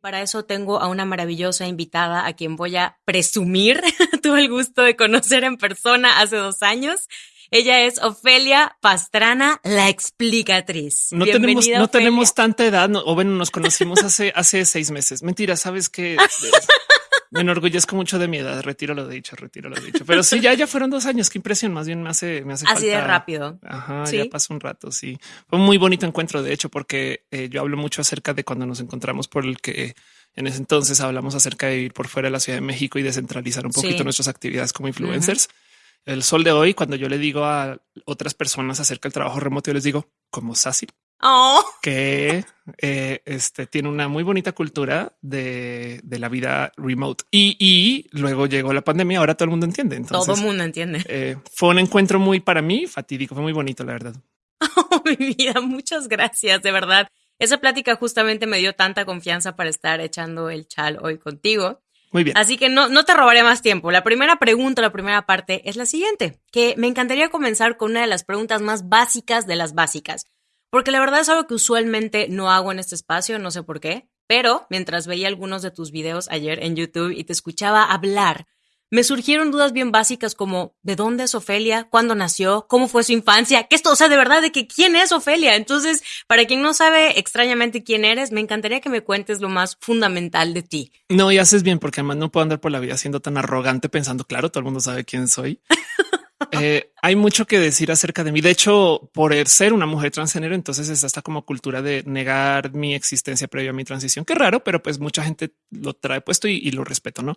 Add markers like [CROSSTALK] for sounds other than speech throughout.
Para eso tengo a una maravillosa invitada a quien voy a presumir. [LAUGHS] Tuve el gusto de conocer en persona hace dos años. Ella es Ofelia Pastrana, la explicatriz. No tenemos, no tenemos tanta edad, o bueno, nos conocimos hace, hace seis meses. Mentira, sabes que [LAUGHS] me enorgullezco mucho de mi edad. Retiro lo dicho, retiro lo dicho. Pero sí, ya, ya fueron dos años. Qué impresión. Más bien me hace, me hace así de rápido. Ajá, ya pasó un rato. Sí, fue un muy bonito encuentro. De hecho, porque eh, yo hablo mucho acerca de cuando nos encontramos por el que en ese entonces hablamos acerca de vivir por fuera de la Ciudad de México y descentralizar un poquito nuestras actividades como influencers. El sol de hoy, cuando yo le digo a otras personas acerca del trabajo remoto, yo les digo como Sassy, Oh. Que eh, este, tiene una muy bonita cultura de, la vida remote. Y, luego llegó la pandemia, ahora todo el mundo entiende. Entonces, todo el mundo entiende. Eh, fue un encuentro muy para mí fatídico, fue muy bonito, la verdad. [LAUGHS] Oh, mi vida, muchas gracias, de verdad. Esa plática justamente me dio tanta confianza para estar echando el chal hoy contigo. Muy bien. Así que no, no te robaré más tiempo. La primera pregunta, la primera parte es la siguiente, que me encantaría comenzar con una de las preguntas más básicas de las básicas. Porque la verdad es algo que usualmente no hago en este espacio, no sé por qué, pero mientras veía algunos de tus videos ayer en YouTube y te escuchaba hablar, me surgieron dudas bien básicas como ¿de dónde es Ofelia? ¿Cuándo nació? ¿Cómo fue su infancia? ¿Qué esto? O sea, de verdad, de que quién es Ofelia. Entonces, para quien no sabe extrañamente quién eres, me encantaría que me cuentes lo más fundamental de ti. No, y haces bien, porque además no puedo andar por la vida siendo tan arrogante pensando, claro, todo el mundo sabe quién soy. [LAUGHS] Eh, hay mucho que decir acerca de mí. De hecho, por ser una mujer transgénero, entonces es hasta como cultura de negar mi existencia previa a mi transición. Qué raro, pero pues mucha gente lo trae puesto y, lo respeto, ¿no?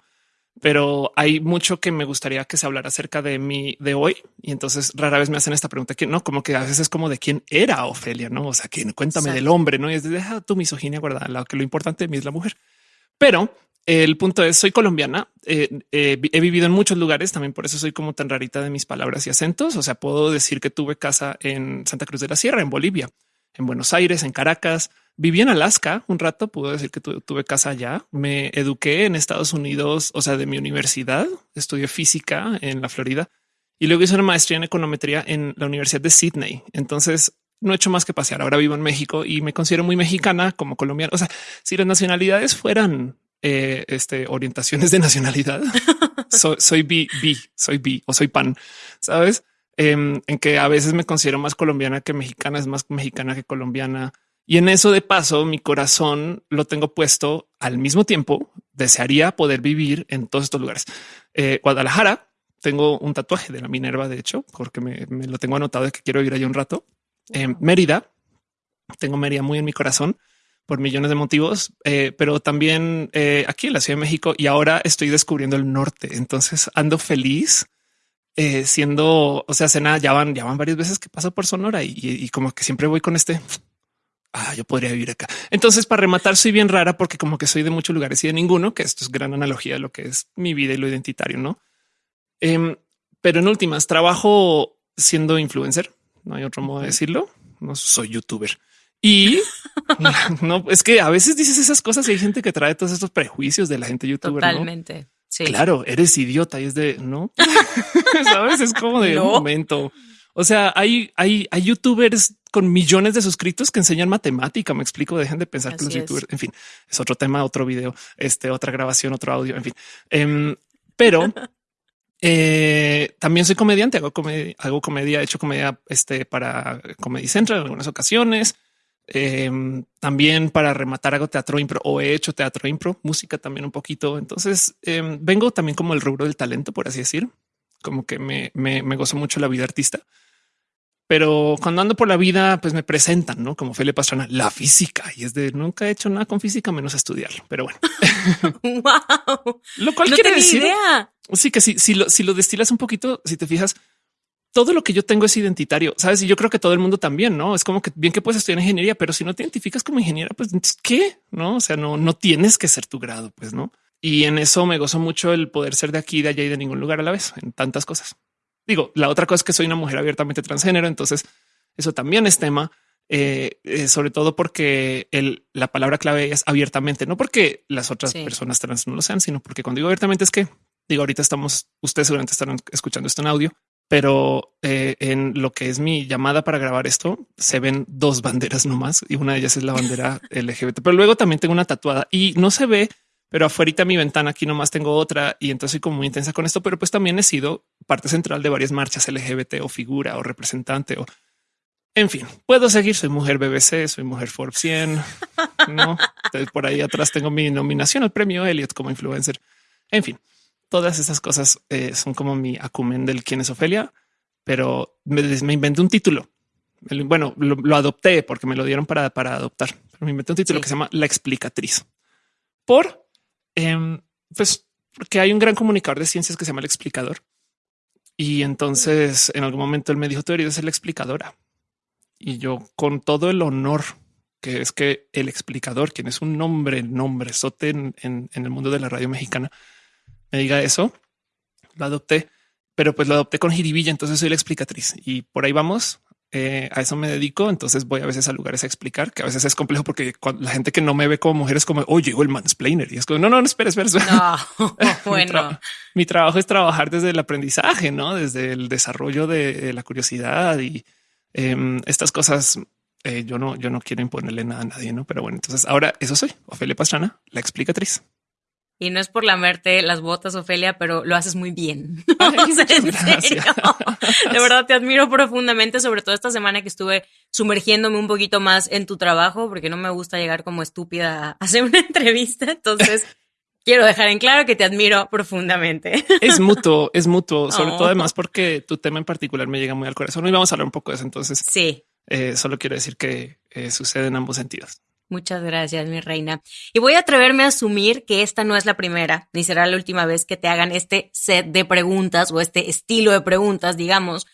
Pero hay mucho que me gustaría que se hablara acerca de mí de hoy. Y entonces rara vez me hacen esta pregunta que no, como que a veces es como de quién era Ofelia, no? O sea, que cuéntame del hombre, no? Y es de deja tu misoginia guardada. Lo que lo importante de mí es la mujer. Pero el punto es, soy colombiana, eh, eh, he vivido en muchos lugares, también por eso soy como tan rarita de mis palabras y acentos. O sea, puedo decir que tuve casa en Santa Cruz de la Sierra, en Bolivia, en Buenos Aires, en Caracas. Viví en Alaska un rato, puedo decir que tuve casa allá. Me eduqué en Estados Unidos, o sea, de mi universidad. Estudié física en la Florida y luego hice una maestría en econometría en la Universidad de Sydney. Entonces, no he hecho más que pasear. Ahora vivo en México y me considero muy mexicana como colombiana. O sea, si las nacionalidades fueran eh, este, orientaciones de nacionalidad. [LAUGHS] soy, soy bi, soy bi o soy pan, sabes? Em, en que a veces me considero más colombiana que mexicana, es más mexicana que colombiana. Y en eso de paso, mi corazón lo tengo puesto al mismo tiempo. Desearía poder vivir en todos estos lugares. Eh, Guadalajara, tengo un tatuaje de la Minerva, de hecho, porque me, lo tengo anotado de que quiero ir allá un rato. en Mérida, tengo Mérida muy en mi corazón por millones de motivos, eh, pero también eh, aquí en la Ciudad de México y ahora estoy descubriendo el norte. Entonces ando feliz eh, siendo, o sea, cena ya van, ya van varias veces que paso por Sonora y, como que siempre voy con este. Ah, yo podría vivir acá. Entonces, para rematar, soy bien rara porque como que soy de muchos lugares y de ninguno, que esto es gran analogía de lo que es mi vida y lo identitario, no? Em, pero en últimas, trabajo siendo influencer. No hay otro modo de decirlo. No soy youtuber. Y [LAUGHS] no es que a veces dices esas cosas y hay gente que trae todos estos prejuicios de la gente youtuber. Totalmente. Sí. Claro, eres idiota y es de no [LAUGHS] sabes, es como de un momento. O sea, hay, hay, hay youtubers con millones de suscritos que enseñan matemática. Me explico. Dejen de pensar que los youtubers, en fin, es otro tema, otro video, este, otra grabación, otro audio, en fin. Em, pero [LAUGHS] eh, también soy comediante, hago comedia, hago comedia, he hecho comedia este, para Comedy Central en algunas ocasiones. Em, también para rematar hago teatro impro o he hecho teatro impro, música también un poquito. Entonces em, vengo también como el rubro del talento, por así decir, como que me, me, me gozo mucho la vida artista. Pero cuando ando por la vida, pues me presentan, ¿no? Como Felipe Pastrana, la física. Y es de nunca he hecho nada con física menos estudiarlo. Pero bueno. [LAUGHS] wow. Lo cual quiere decir... Sí, que si, si, lo, si lo destilas un poquito, si te fijas, todo lo que yo tengo es identitario, sabes? Y yo creo que todo el mundo también, no es como que bien que puedes estudiar ingeniería, pero si no te identificas como ingeniera, pues qué no? O sea, no, no tienes que ser tu grado, pues no. Y en eso me gozo mucho el poder ser de aquí, de allá y de ningún lugar a la vez en tantas cosas. Digo, la otra cosa es que soy una mujer abiertamente transgénero. Entonces eso también es tema, eh, eh, sobre todo porque el, la palabra clave es abiertamente, no porque las otras personas trans no lo sean, sino porque cuando digo abiertamente es que digo, ahorita estamos, ustedes seguramente estarán escuchando esto en audio pero eh, en lo que es mi llamada para grabar esto, se ven dos banderas nomás y una de ellas es la bandera [LAUGHS] LGBT. Pero luego también tengo una tatuada y no se ve, pero afuera mi ventana aquí nomás tengo otra y entonces soy como muy intensa con esto, pero pues también he sido parte central de varias marchas LGBT o figura o representante o en fin, puedo seguir. Soy mujer BBC, soy mujer Forbes 100. No [LAUGHS] por ahí atrás tengo mi nominación al premio Elliot como influencer. En fin, todas esas cosas eh, son como mi acumen del quién es Ofelia, pero me, inventé un título. Bueno, lo, adopté porque me lo dieron para, para adoptar, pero me inventé un título que se llama La explicatriz por em, pues porque hay un gran comunicador de ciencias que se llama el explicador. Y entonces en algún momento él me dijo, tú eres la explicadora. Y yo con todo el honor que es que el explicador, quien es un nombre, nombre sote en, en, el mundo de la radio mexicana, me diga eso, lo adopté, pero pues lo adopté con jiribilla. Entonces soy la explicatriz y por ahí vamos. Eh, a eso me dedico. Entonces voy a veces a lugares a explicar que a veces es complejo porque la gente que no me ve como mujer es como, oye, llegó el mansplainer y es como, no, no, no, espera, espera. No, [LAUGHS] bueno, mi, trabajo es trabajar desde el aprendizaje, no desde el desarrollo de la curiosidad y Em, estas cosas eh, yo no, yo no quiero imponerle nada a nadie, no? Pero bueno, entonces ahora eso soy Ofelia Pastrana, la explicatriz. Y no es por lamerte las botas, Ofelia, pero lo haces muy bien. [LAUGHS] de verdad te admiro profundamente, sobre todo esta semana que estuve sumergiéndome un poquito más en tu trabajo, porque no me gusta llegar como estúpida a hacer una [LAUGHS] entrevista. Entonces, [LAUGHS] quiero dejar en claro que te admiro profundamente. Es mutuo, es mutuo, sobre todo oh. además porque tu tema en particular me llega muy al corazón y vamos a hablar un poco de eso. Entonces, sí, eh, solo quiero decir que eh, sucede en ambos sentidos. Muchas gracias, mi reina. Y voy a atreverme a asumir que esta no es la primera, ni será la última vez que te hagan este set de preguntas o este estilo de preguntas, digamos.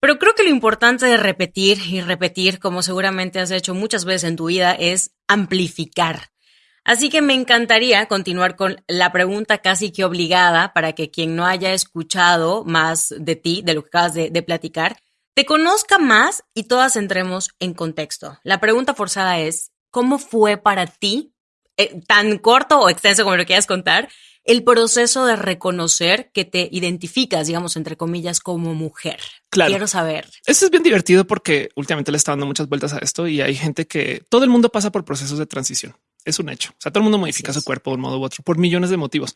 Pero creo que lo importante de repetir y repetir, como seguramente has hecho muchas veces en tu vida, es amplificar. Así que me encantaría continuar con la pregunta casi que obligada para que quien no haya escuchado más de ti, de lo que acabas de, platicar, te conozca más y todas entremos en contexto. La pregunta forzada es, ¿cómo fue para ti, eh, tan corto o extenso como lo quieras contar, el proceso de reconocer que te identificas, digamos, entre comillas, como mujer. Claro. Quiero saber. Esto es bien divertido porque últimamente le está dando muchas vueltas a esto y hay gente que todo el mundo pasa por procesos de transición es un hecho. O sea, todo el mundo modifica su cuerpo de un modo u otro por millones de motivos.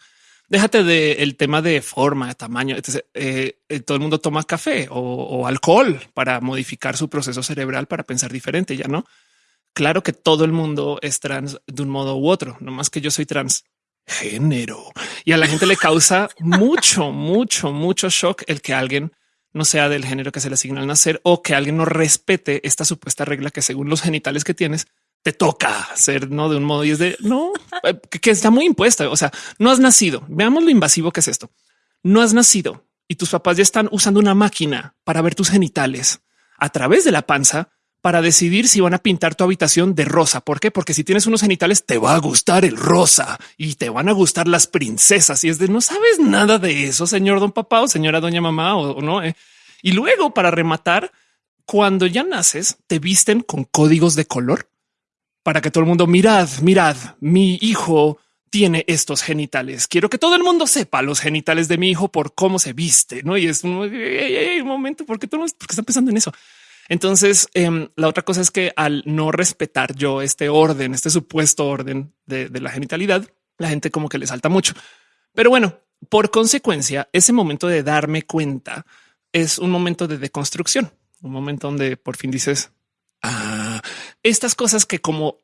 Déjate del tema de forma, de tamaño. Eh, eh, todo el mundo toma café o, alcohol para modificar su proceso cerebral para pensar diferente. Ya no. Claro que todo el mundo es trans de un modo u otro, no más que yo soy trans género y a la gente le causa [LAUGHS] mucho, mucho, mucho shock el que alguien no sea del género que se le asigna al nacer o que alguien no respete esta supuesta regla que según los genitales que tienes te toca ser no de un modo y es de no eh, que, está muy impuesta. O sea, no has nacido. Veamos lo invasivo que es esto. No has nacido y tus papás ya están usando una máquina para ver tus genitales a través de la panza para decidir si van a pintar tu habitación de rosa. ¿Por qué? Porque si tienes unos genitales te va a gustar el rosa y te van a gustar las princesas. Y es de no sabes nada de eso, señor don papá o señora doña mamá o, no. Eh? Y luego para rematar, cuando ya naces, te visten con códigos de color para que todo el mundo mirad, mirad, mi hijo tiene estos genitales. Quiero que todo el mundo sepa los genitales de mi hijo por cómo se viste, no? Y es un, momento porque todo porque está pensando en eso. Entonces, em, la otra cosa es que al no respetar yo este orden, este supuesto orden de, la genitalidad, la gente como que le salta mucho. Pero bueno, por consecuencia, ese momento de darme cuenta es un momento de deconstrucción, un momento donde por fin dices, ah, estas cosas que como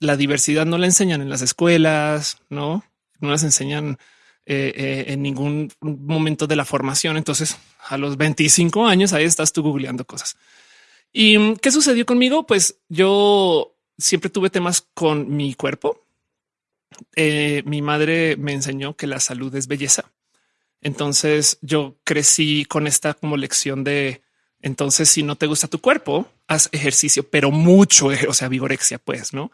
la diversidad no la enseñan en las escuelas, no, no las enseñan eh, eh, en ningún momento de la formación. Entonces a los 25 años ahí estás tú googleando cosas. ¿Y mm, qué sucedió conmigo? Pues yo siempre tuve temas con mi cuerpo. Eh, mi madre me enseñó que la salud es belleza. Entonces yo crecí con esta como lección de entonces, si no te gusta tu cuerpo, haz ejercicio, pero mucho, [LAUGHS] o sea, vigorexia, pues, ¿no?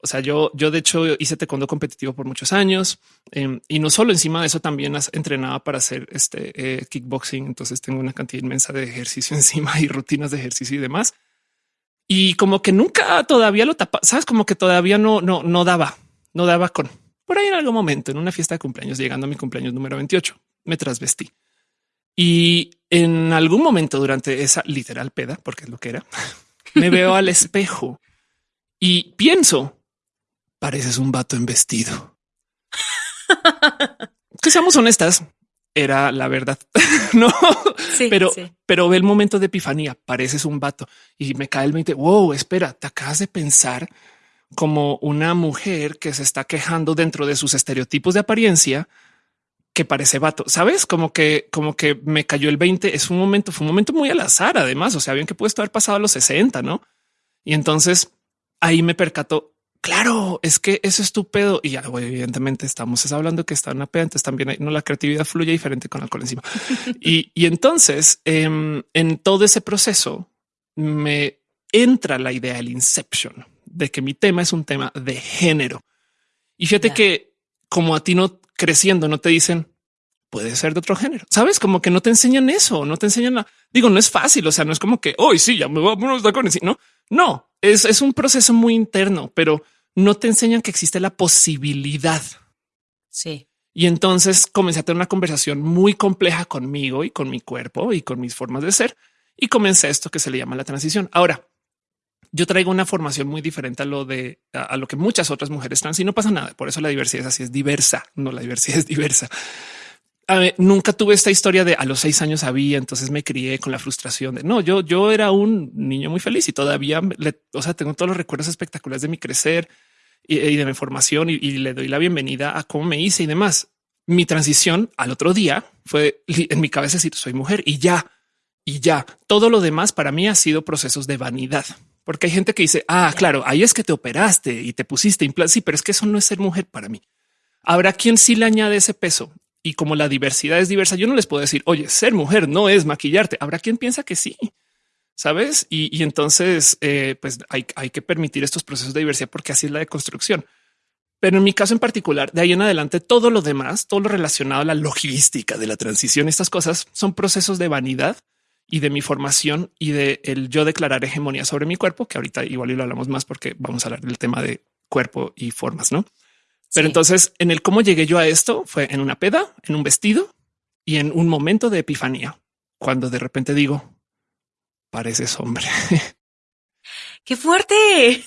O sea, yo, yo de hecho hice taekwondo competitivo por muchos años em, y no solo encima de eso también entrenaba para hacer este eh, kickboxing. Entonces tengo una cantidad inmensa de ejercicio [LAUGHS] encima y rutinas de ejercicio y demás. Y como que nunca todavía lo tapa, sabes, como que todavía no, no, no daba, no daba con por ahí en algún momento en una fiesta de cumpleaños, llegando a mi cumpleaños número 28, me trasvestí y en algún momento durante esa literal peda, porque es lo que era, [LAUGHS] me veo al espejo y pienso, pareces un vato en vestido. [LAUGHS] que seamos honestas, era la verdad. [LAUGHS] no, pero, pero ve el momento de epifanía. Pareces un vato y me cae el 20. Wow, espera, te acabas de pensar como una mujer que se está quejando dentro de sus estereotipos de apariencia que parece vato, sabes? Como que, como que me cayó el 20. Es un momento, fue un momento muy al azar. Además, o sea, bien que puesto haber pasado a los 60, no? Y entonces ahí me percató claro, es que eso es tu pedo. Y ya, evidentemente estamos hablando que está una peda, entonces también no la creatividad fluye diferente con alcohol encima. [LAUGHS] y, entonces em, en todo ese proceso me entra la idea del inception de que mi tema es un tema de género. Y fíjate que como a ti no creciendo, no te dicen puede ser de otro género. Sabes como que no te enseñan eso, no te enseñan la digo, no es fácil. O sea, no es como que hoy sí, ya me voy a poner los tacones. No, no es, es un proceso muy interno, pero no te enseñan que existe la posibilidad. Sí. Y entonces comencé a tener una conversación muy compleja conmigo y con mi cuerpo y con mis formas de ser. Y comencé esto que se le llama la transición. Ahora, yo traigo una formación muy diferente a lo de a, lo que muchas otras mujeres trans y no pasa nada. Por eso la diversidad es así, es diversa. No, la diversidad es diversa. Nunca tuve esta historia de a los seis años había, entonces me crié con la frustración de no, yo, yo era un niño muy feliz y todavía, o sea, tengo todos los recuerdos espectaculares de mi crecer y, de mi formación y, le doy la bienvenida a cómo me hice y demás. Mi transición al otro día fue en mi cabeza decir soy mujer y ya, y ya. Todo lo demás para mí ha sido procesos de vanidad. Porque hay gente que dice, ah, claro, ahí es que te operaste y te pusiste implantes. Sí, pero es que eso no es ser mujer para mí. Habrá quien sí le añade ese peso. Y como la diversidad es diversa, yo no les puedo decir, oye, ser mujer no es maquillarte. Habrá quien piensa que sí sabes? Y, entonces, eh, pues hay, que permitir estos procesos de diversidad porque así es la deconstrucción. Pero en mi caso en particular, de ahí en adelante, todo lo demás, todo lo relacionado a la logística de la transición, estas cosas son procesos de vanidad y de mi formación y de el yo declarar hegemonía sobre mi cuerpo, que ahorita igual lo hablamos más porque vamos a hablar del tema de cuerpo y formas, ¿no? Pero entonces en el cómo llegué yo a esto fue en una peda, en un vestido y en un momento de epifanía, cuando de repente digo, pareces hombre. [LAUGHS] ¡Qué fuerte!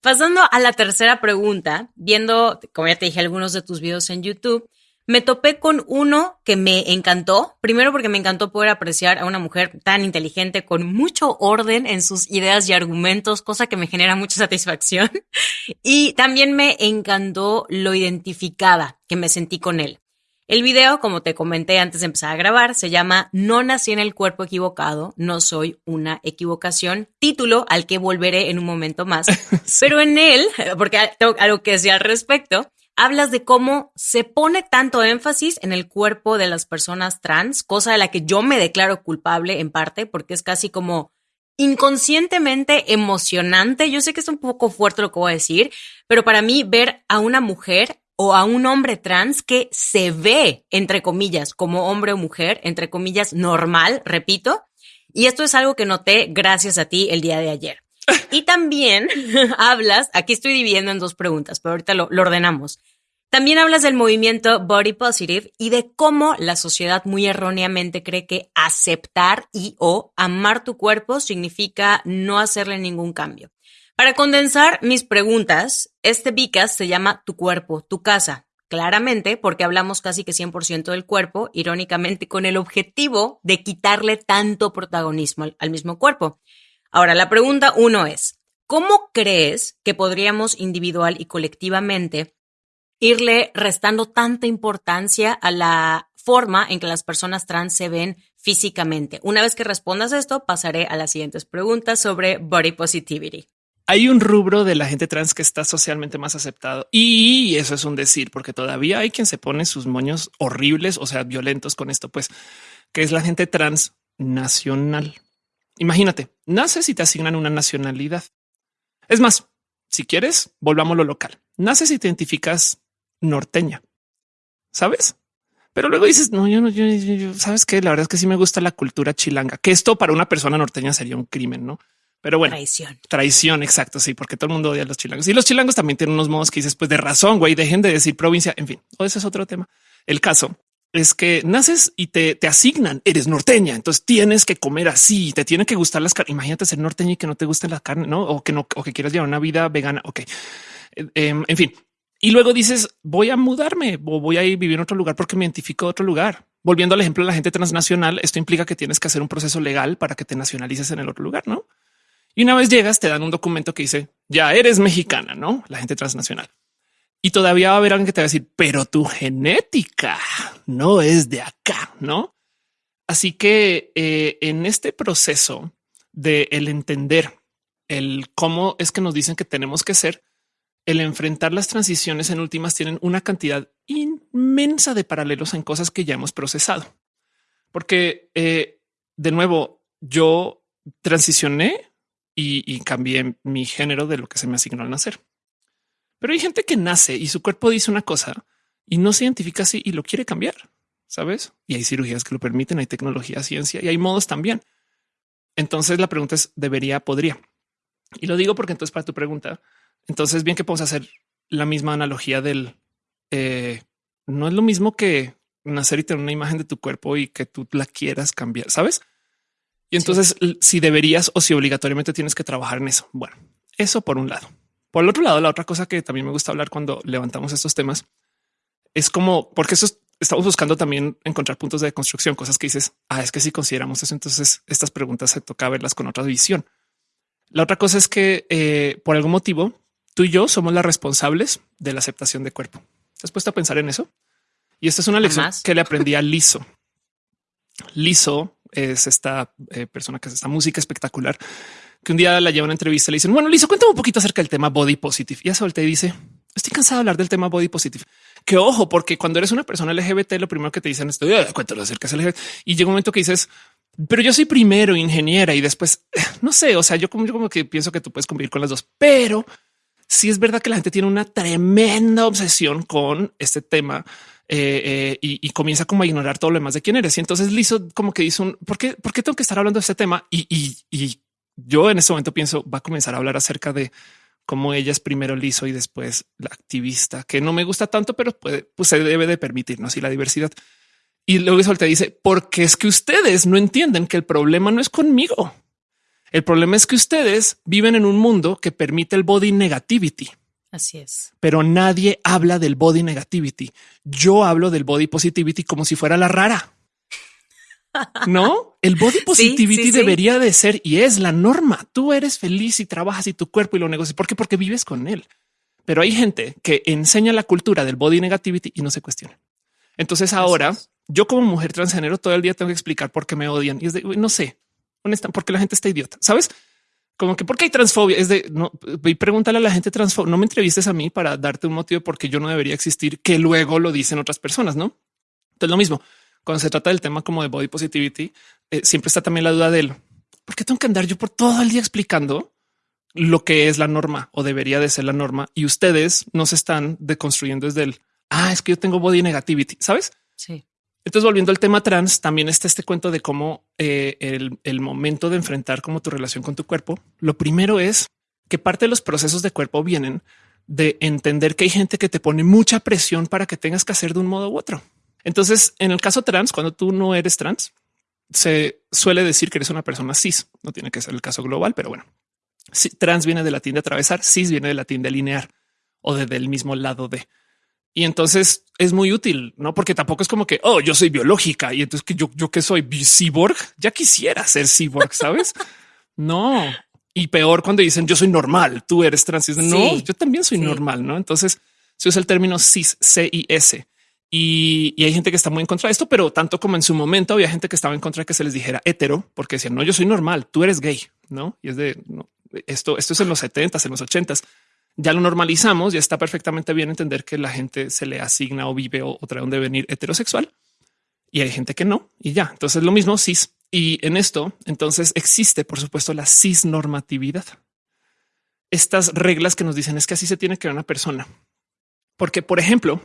Pasando a la tercera pregunta, viendo, como ya te dije, algunos de tus videos en YouTube, me topé con uno que me encantó. Primero porque me encantó poder apreciar a una mujer tan inteligente con mucho orden en sus ideas y argumentos, cosa que me genera mucha satisfacción. [LAUGHS] Y también me encantó lo identificada que me sentí con él. El video, como te comenté antes de empezar a grabar, se llama No nací en el cuerpo equivocado, no soy una equivocación, título al que volveré en un momento más. [LAUGHS] Pero en él, porque tengo algo que decir al respecto, hablas de cómo se pone tanto énfasis en el cuerpo de las personas trans, cosa de la que yo me declaro culpable en parte, porque es casi como inconscientemente emocionante. Yo sé que es un poco fuerte lo que voy a decir, pero para mí ver a una mujer o a un hombre trans que se ve, entre comillas, como hombre o mujer, entre comillas, normal, repito. Y esto es algo que noté gracias a ti el día de ayer. [LAUGHS] Y también [LAUGHS] hablas, aquí estoy dividiendo en dos preguntas, pero ahorita lo, ordenamos. También hablas del movimiento Body Positive y de cómo la sociedad muy erróneamente cree que aceptar y o amar tu cuerpo significa no hacerle ningún cambio. Para condensar mis preguntas, este Vicas se llama Tu cuerpo, tu casa. Claramente, porque hablamos casi que 100% del cuerpo, irónicamente con el objetivo de quitarle tanto protagonismo al mismo cuerpo. Ahora, la pregunta uno es, ¿cómo crees que podríamos individual y colectivamente irle restando tanta importancia a la forma en que las personas trans se ven físicamente? Una vez que respondas esto, pasaré a las siguientes preguntas sobre body positivity hay un rubro de la gente trans que está socialmente más aceptado y eso es un decir, porque todavía hay quien se pone sus moños horribles, o sea, violentos con esto, pues, que es la gente trans nacional. Imagínate, naces y te asignan una nacionalidad. Es más, si quieres, volvamos lo local. Naces y te identificas norteña, ¿sabes? Pero luego dices, no, yo no, yo, yo, sabes que la verdad es que sí me gusta la cultura chilanga, que esto para una persona norteña sería un crimen, ¿no? Pero bueno, traición. Traición, exacto. Sí, porque todo el mundo odia a los chilangos y los chilangos también tienen unos modos que dices, pues de razón, güey, dejen de decir provincia. En fin, o ese es otro tema. El caso es que naces y te, te asignan, eres norteña, entonces tienes que comer así, te tiene que gustar las carnes. Imagínate ser norteña y que no te guste la carne, no? O que no, o que quieras llevar una vida vegana. Ok. Eh, em, en fin. Y luego dices, voy a mudarme o voy a ir vivir en otro lugar porque me identifico de otro lugar. Volviendo al ejemplo de la gente transnacional, esto implica que tienes que hacer un proceso legal para que te nacionalices en el otro lugar, ¿no? Y una vez llegas, te dan un documento que dice, ya eres mexicana, ¿no? La gente transnacional. Y todavía va a haber alguien que te va a decir, pero tu genética no es de acá, ¿no? Así que eh, en este proceso de el entender el cómo es que nos dicen que tenemos que ser, el enfrentar las transiciones en últimas tienen una cantidad inmensa de paralelos en cosas que ya hemos procesado. Porque eh, de nuevo, yo transicioné y, y cambié mi género de lo que se me asignó al nacer. Pero hay gente que nace y su cuerpo dice una cosa y no se identifica así y lo quiere cambiar, ¿sabes? Y hay cirugías que lo permiten, hay tecnología, ciencia y hay modos también. Entonces la pregunta es, ¿debería, podría? Y lo digo porque entonces para tu pregunta, entonces bien que podemos hacer la misma analogía del... Eh, no es lo mismo que nacer y tener una imagen de tu cuerpo y que tú la quieras cambiar, ¿sabes? Y entonces si deberías o si obligatoriamente tienes que trabajar en eso. Bueno, eso por un lado. Por el otro lado, la otra cosa que también me gusta hablar cuando levantamos estos temas es como porque eso estamos buscando también encontrar puntos de construcción, cosas que dices, ah, es que si consideramos eso, entonces estas preguntas se toca verlas con otra visión. La otra cosa es que eh, por algún motivo tú y yo somos las responsables de la aceptación de cuerpo. ¿Te has puesto a pensar en eso? Y esta es una lección que le aprendí a Liso. Liso es esta eh, persona que hace esta música espectacular que un día la lleva a una entrevista y le dicen, bueno, Lizo, cuéntame un poquito acerca del tema body positive. Y ya suelta y dice, estoy cansado de hablar del tema body positive. Que ojo, porque cuando eres una persona LGBT, lo primero que te dicen es, cuéntalo acerca del LGBT. Y llega un momento que dices, pero yo soy primero ingeniera y después, no sé, o sea, yo como, yo como que pienso que tú puedes convivir con las dos, pero sí es verdad que la gente tiene una tremenda obsesión con este tema eh, eh, y, comienza como a ignorar todo lo demás de quién eres. Y entonces Lizo como que dice un ¿por qué, por qué tengo que estar hablando de este tema? Y yo en ese momento pienso va a comenzar a hablar acerca de cómo ella es primero liso y después la activista, que no me gusta tanto, pero puede, pues se debe de permitirnos y la diversidad. Y luego eso te dice, porque es que ustedes no entienden que el problema no es conmigo. El problema es que ustedes viven en un mundo que permite el body negativity. Así es. Pero nadie habla del body negativity. Yo hablo del body positivity como si fuera la rara. No, el body positivity debería de ser y es la norma. Tú eres feliz y trabajas y tu cuerpo y lo negocias. ¿Por qué? Porque vives con él. Pero hay gente que enseña la cultura del body negativity y no se cuestiona. Entonces ahora yo como mujer transgénero todo el día tengo que explicar por qué me odian y es de no sé, honesta, porque la gente está idiota, sabes? Como que porque hay transfobia es de no y pregúntale a la gente transfobia. No me entrevistes a mí para darte un motivo porque yo no debería existir, que luego lo dicen otras personas, no? Entonces lo mismo cuando se trata del tema como de body positivity, eh, siempre está también la duda del por qué tengo que andar yo por todo el día explicando lo que es la norma o debería de ser la norma y ustedes no se están deconstruyendo desde el ah, es que yo tengo body negativity, sabes? Sí. Entonces, volviendo al tema trans, también está este cuento de cómo eh, el, el momento de enfrentar como tu relación con tu cuerpo. Lo primero es que parte de los procesos de cuerpo vienen de entender que hay gente que te pone mucha presión para que tengas que hacer de un modo u otro. Entonces, en el caso trans, cuando tú no eres trans, se suele decir que eres una persona cis. No tiene que ser el caso global, pero bueno, trans viene de latín de atravesar, cis viene de latín de alinear o de del mismo lado de. Y entonces es muy útil, no? Porque tampoco es como que oh, yo soy biológica y entonces que yo, yo que soy cyborg, ya quisiera ser cyborg, sabes? [LAUGHS] no. Y peor cuando dicen yo soy normal, tú eres trans. no, yo también soy normal, no? Entonces se usa el término cis, C I S y, hay gente que está muy en contra de esto, pero tanto como en su momento había gente que estaba en contra de que se les dijera hetero, porque decían no, yo soy normal, tú eres gay, no? Y es de esto, esto es en los 70 en los 80 Ya lo normalizamos, ya está perfectamente bien entender que la gente se le asigna o vive o, trae un devenir heterosexual y hay gente que no. Y ya, entonces lo mismo cis. Y en esto, entonces existe, por supuesto, la cisnormatividad. Estas reglas que nos dicen es que así se tiene que ver una persona. Porque, por ejemplo,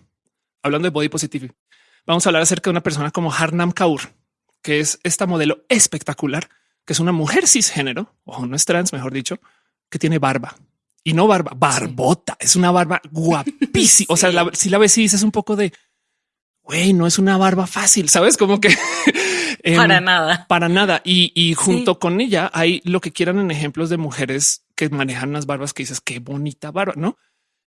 hablando de body positive, vamos a hablar acerca de una persona como Harnam Kaur, que es esta modelo espectacular, que es una mujer cisgénero, o no es trans, mejor dicho, que tiene barba y no barba, barbota. Es una barba guapísima. O sea, [LAUGHS] si la ves y dices un poco de güey, no es una barba fácil, sabes? Como que [LAUGHS] para nada, para nada. Y, junto con ella hay lo que quieran en ejemplos de mujeres que manejan unas barbas que dices qué bonita barba, no?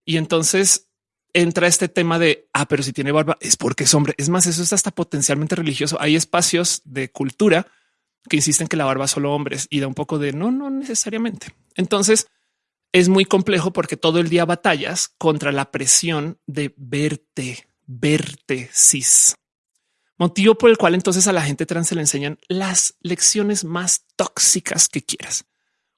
Y entonces entra este tema de ah, pero si tiene barba es porque es hombre. Es más, eso es hasta potencialmente religioso. Hay espacios de cultura que insisten que la barba solo hombres y da un poco de no, no necesariamente. Entonces es muy complejo porque todo el día batallas contra la presión de verte, verte cis. Motivo por el cual entonces a la gente trans se le enseñan las lecciones más tóxicas que quieras.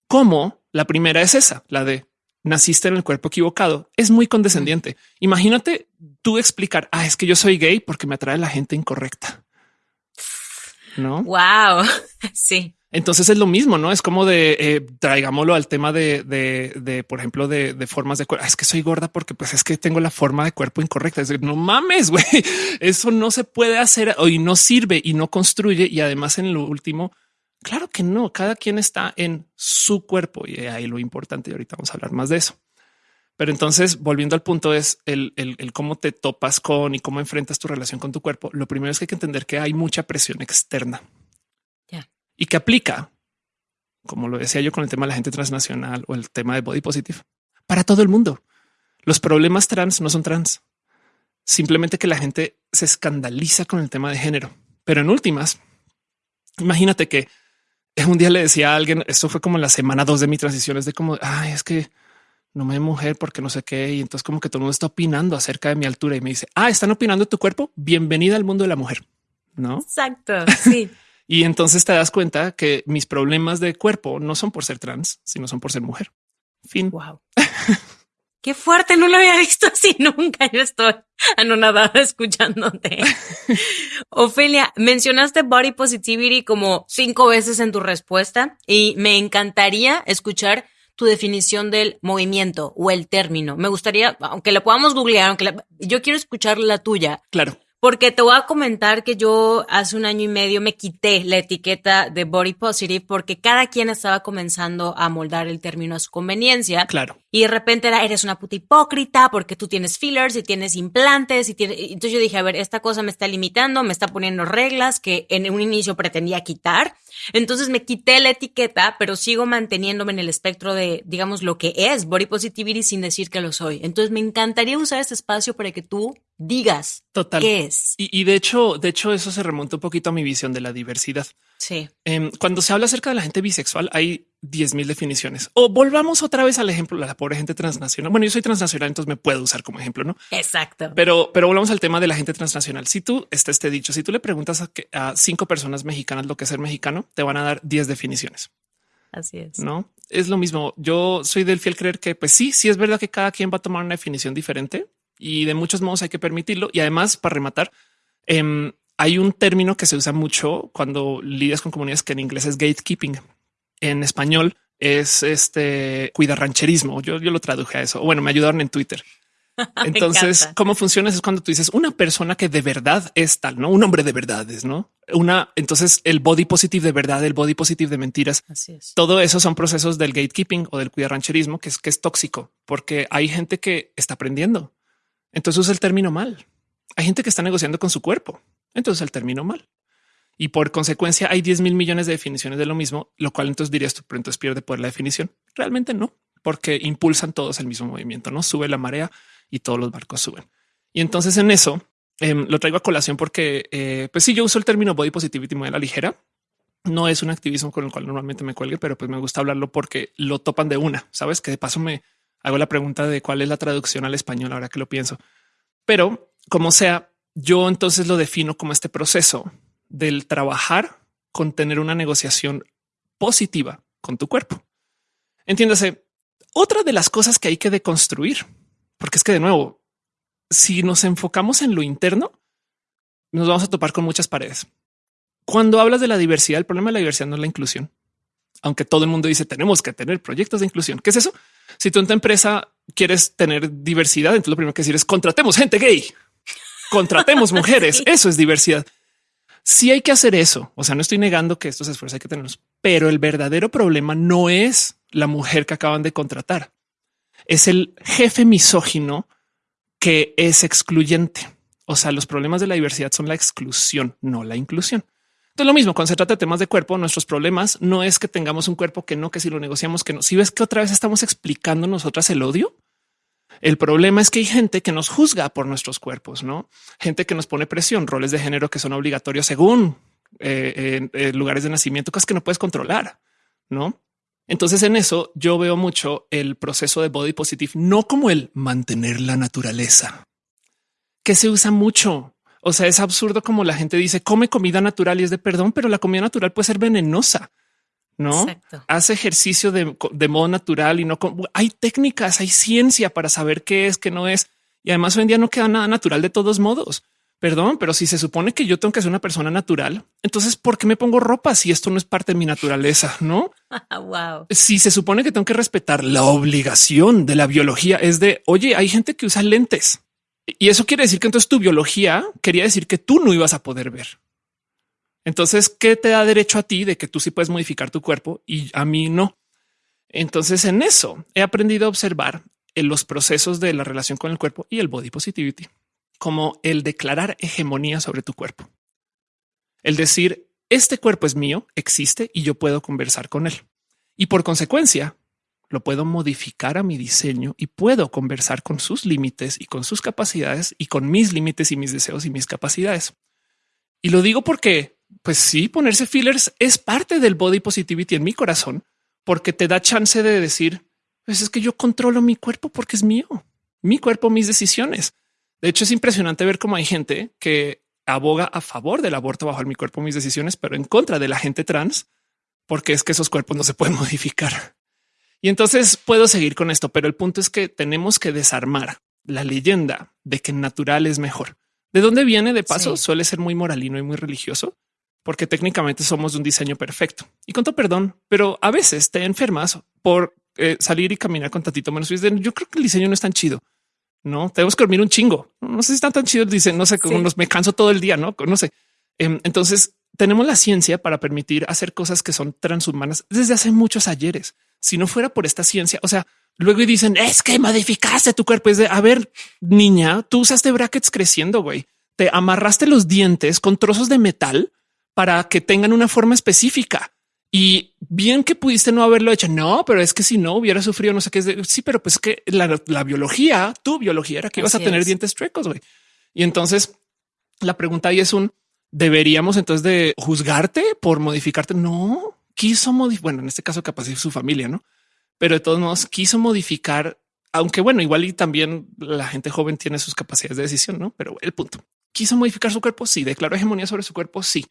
Como la primera es esa, la de naciste en el cuerpo equivocado. Es muy condescendiente. Imagínate tú explicar, ah, es que yo soy gay porque me atrae la gente incorrecta. No? Wow. [LAUGHS] Sí. Entonces es lo mismo, no es como de eh, traigámoslo al tema de, de, por ejemplo, de, formas de cuerpo. Ah, es que soy gorda porque pues es que tengo la forma de cuerpo incorrecta. Es decir, no mames, güey. [LAUGHS] Eso no se puede hacer y no sirve y no construye. Y además, en lo último, claro que no. Cada quien está en su cuerpo y ahí lo importante. Y ahorita vamos a hablar más de eso. Pero entonces, volviendo al punto, es el, el, cómo te topas con y cómo enfrentas tu relación con tu cuerpo. Lo primero es que hay que entender que hay mucha presión externa y que aplica, como lo decía yo con el tema de la gente transnacional o el tema de body positive, para todo el mundo. Los problemas trans no son trans, simplemente que la gente se escandaliza con el tema de género. Pero en últimas, imagínate que [LAUGHS] un día le decía a alguien, esto fue como en la semana dos de mi transición, es de como, ay, es que no me mujer porque no sé qué. Y entonces como que todo el mundo está opinando acerca de mi altura y me dice, ah, están opinando de tu cuerpo. Bienvenida al mundo de la mujer. No? Exacto. [LAUGHS] Sí. Y entonces te das cuenta que mis problemas de cuerpo no son por ser trans, sino son por ser mujer. Fin. Wow. [LAUGHS] Qué fuerte, no lo había visto así nunca. Yo estoy anonadada [LAUGHS] escuchándote. Ofelia, mencionaste body positivity como cinco veces en tu respuesta y me encantaría escuchar tu definición del movimiento o el término. Me gustaría, aunque la podamos googlear, aunque yo quiero escuchar la tuya. Claro. Porque te voy a comentar que yo hace un año y medio me quité la etiqueta de body positive porque cada quien estaba comenzando a moldar el término a su conveniencia. Claro. Y de repente era, eres una puta hipócrita porque tú tienes fillers y tienes implantes y tienes... Entonces yo dije, a ver, esta cosa me está limitando, me está poniendo reglas que en un inicio pretendía quitar. Entonces me quité la etiqueta, pero sigo manteniéndome en el espectro de, digamos, lo que es body positivity sin decir que lo soy. Entonces me encantaría usar este espacio para que tú digas Total. qué es. Y, de hecho, de hecho, eso se remonta un poquito a mi visión de la diversidad. Sí. Em, cuando se habla acerca de la gente bisexual, hay 10 mil definiciones. O volvamos otra vez al ejemplo de la pobre gente transnacional. Bueno, yo soy transnacional, entonces me puedo usar como ejemplo, ¿no? Exacto. Pero, pero volvamos al tema de la gente transnacional. Si tú está este dicho, si tú le preguntas a, a cinco personas mexicanas lo que es ser mexicano, te van a dar 10 definiciones. Así es. No es lo mismo. Yo soy del fiel creer que, pues sí, sí es verdad que cada quien va a tomar una definición diferente y de muchos modos hay que permitirlo. Y además, para rematar, em, hay un término que se usa mucho cuando lidias con comunidades que en inglés es gatekeeping. En español es este cuidarrancherismo. Yo, yo lo traduje a eso. Bueno, me ayudaron en Twitter. [LAUGHS] Entonces, cómo funciona es cuando tú dices una persona que de verdad es tal, no un hombre de verdades, no una. Entonces, el body positive de verdad, el body positive de mentiras. Así es. Todo eso son procesos del gatekeeping o del cuidarrancherismo, que es que es tóxico porque hay gente que está aprendiendo entonces usa el término mal. Hay gente que está negociando con su cuerpo. Entonces el término mal. Y por consecuencia hay 10 mil millones de definiciones de lo mismo, lo cual entonces dirías tú, pero entonces pierde poder la definición. Realmente no, porque impulsan todos el mismo movimiento, no sube la marea y todos los barcos suben. Y entonces en eso em, lo traigo a colación porque, eh, pues sí, yo uso el término body positivity muy a la ligera. No es un activismo con el cual normalmente me cuelgue, pero pues me gusta hablarlo porque lo topan de una. Sabes que de paso me, hago la pregunta de cuál es la traducción al español ahora que lo pienso. Pero como sea, yo entonces lo defino como este proceso del trabajar con tener una negociación positiva con tu cuerpo. Entiéndase, otra de las cosas que hay que deconstruir, porque es que de nuevo, si nos enfocamos en lo interno, nos vamos a topar con muchas paredes. Cuando hablas de la diversidad, el problema de la diversidad no es la inclusión, aunque todo el mundo dice tenemos que tener proyectos de inclusión. ¿Qué es eso? Si tú en tu empresa quieres tener diversidad, entonces lo primero que decir es contratemos gente gay, contratemos [LAUGHS] mujeres. Eso es diversidad. Si hay que hacer eso. O sea, no estoy negando que estos esfuerzos hay que tenerlos, pero el verdadero problema no es la mujer que acaban de contratar. Es el jefe misógino que es excluyente. O sea, los problemas de la diversidad son la exclusión, no la inclusión. Entonces, lo mismo cuando se trata de temas de cuerpo, nuestros problemas no es que tengamos un cuerpo que no, que si lo negociamos, que no. Si ves que otra vez estamos explicando nosotras el odio, el problema es que hay gente que nos juzga por nuestros cuerpos, no gente que nos pone presión, roles de género que son obligatorios según eh, en, lugares de nacimiento, cosas que no puedes controlar, no? Entonces en eso yo veo mucho el proceso de body positive, no como el mantener la naturaleza, que se usa mucho. O sea, es absurdo como la gente dice come comida natural y es de perdón, pero la comida natural puede ser venenosa. No hace ejercicio de, de, modo natural y no hay técnicas, hay ciencia para saber qué es, qué no es. Y además hoy en día no queda nada natural de todos modos. Perdón, pero si se supone que yo tengo que ser una persona natural, entonces ¿por qué me pongo ropa si esto no es parte de mi naturaleza? No? [LAUGHS] wow. Si se supone que tengo que respetar la obligación de la biología es de, oye, hay gente que usa lentes. Y eso quiere decir que entonces tu biología quería decir que tú no ibas a poder ver. Entonces, ¿qué te da derecho a ti de que tú sí puedes modificar tu cuerpo y a mí no? Entonces, en eso he aprendido a observar en los procesos de la relación con el cuerpo y el body positivity como el declarar hegemonía sobre tu cuerpo. El decir, este cuerpo es mío, existe y yo puedo conversar con él. Y por consecuencia, lo puedo modificar a mi diseño y puedo conversar con sus límites y con sus capacidades y con mis límites y mis deseos y mis capacidades. Y lo digo porque, pues sí, ponerse fillers es parte del body positivity en mi corazón, porque te da chance de decir, pues es que yo controlo mi cuerpo porque es mío, mi cuerpo, mis decisiones. De hecho, es impresionante ver cómo hay gente que aboga a favor del aborto bajo el mi cuerpo, mis decisiones, pero en contra de la gente trans, porque es que esos cuerpos no se pueden [LAUGHS] modificar. Y entonces puedo seguir con esto, pero el punto es que tenemos que desarmar la leyenda de que natural es mejor. ¿De dónde viene? De paso, suele ser muy moralino y muy religioso, porque técnicamente somos de un diseño perfecto. Y con todo perdón, pero a veces te enfermas por eh, salir y caminar con tantito menos. Yo creo que el diseño no es tan chido. No tenemos que dormir un chingo. No sé si están tan chidos. Dicen, no sé cómo nos me canso todo el día, no, no sé. Em, entonces tenemos la ciencia para permitir hacer cosas que son transhumanas desde hace muchos ayeres. Si no fuera por esta ciencia, o sea, luego dicen es que modificaste tu cuerpo. Es de a ver, niña, tú usaste brackets creciendo, güey. Te amarraste los dientes con trozos de metal para que tengan una forma específica. Y bien que pudiste no haberlo hecho. No, pero es que si no hubiera sufrido, no sé qué es. De, sí, pero pues que la, biología, tu biología era que ibas a tener dientes chuecos. güey. Y entonces la pregunta ahí es un deberíamos entonces de juzgarte por modificarte. No quiso modificar. Bueno, en este caso, capaz es su familia, no? Pero de todos modos quiso modificar, aunque bueno, igual y también la gente joven tiene sus capacidades de decisión, no? Pero el punto quiso modificar su cuerpo. Sí, declaró hegemonía sobre su cuerpo. Sí,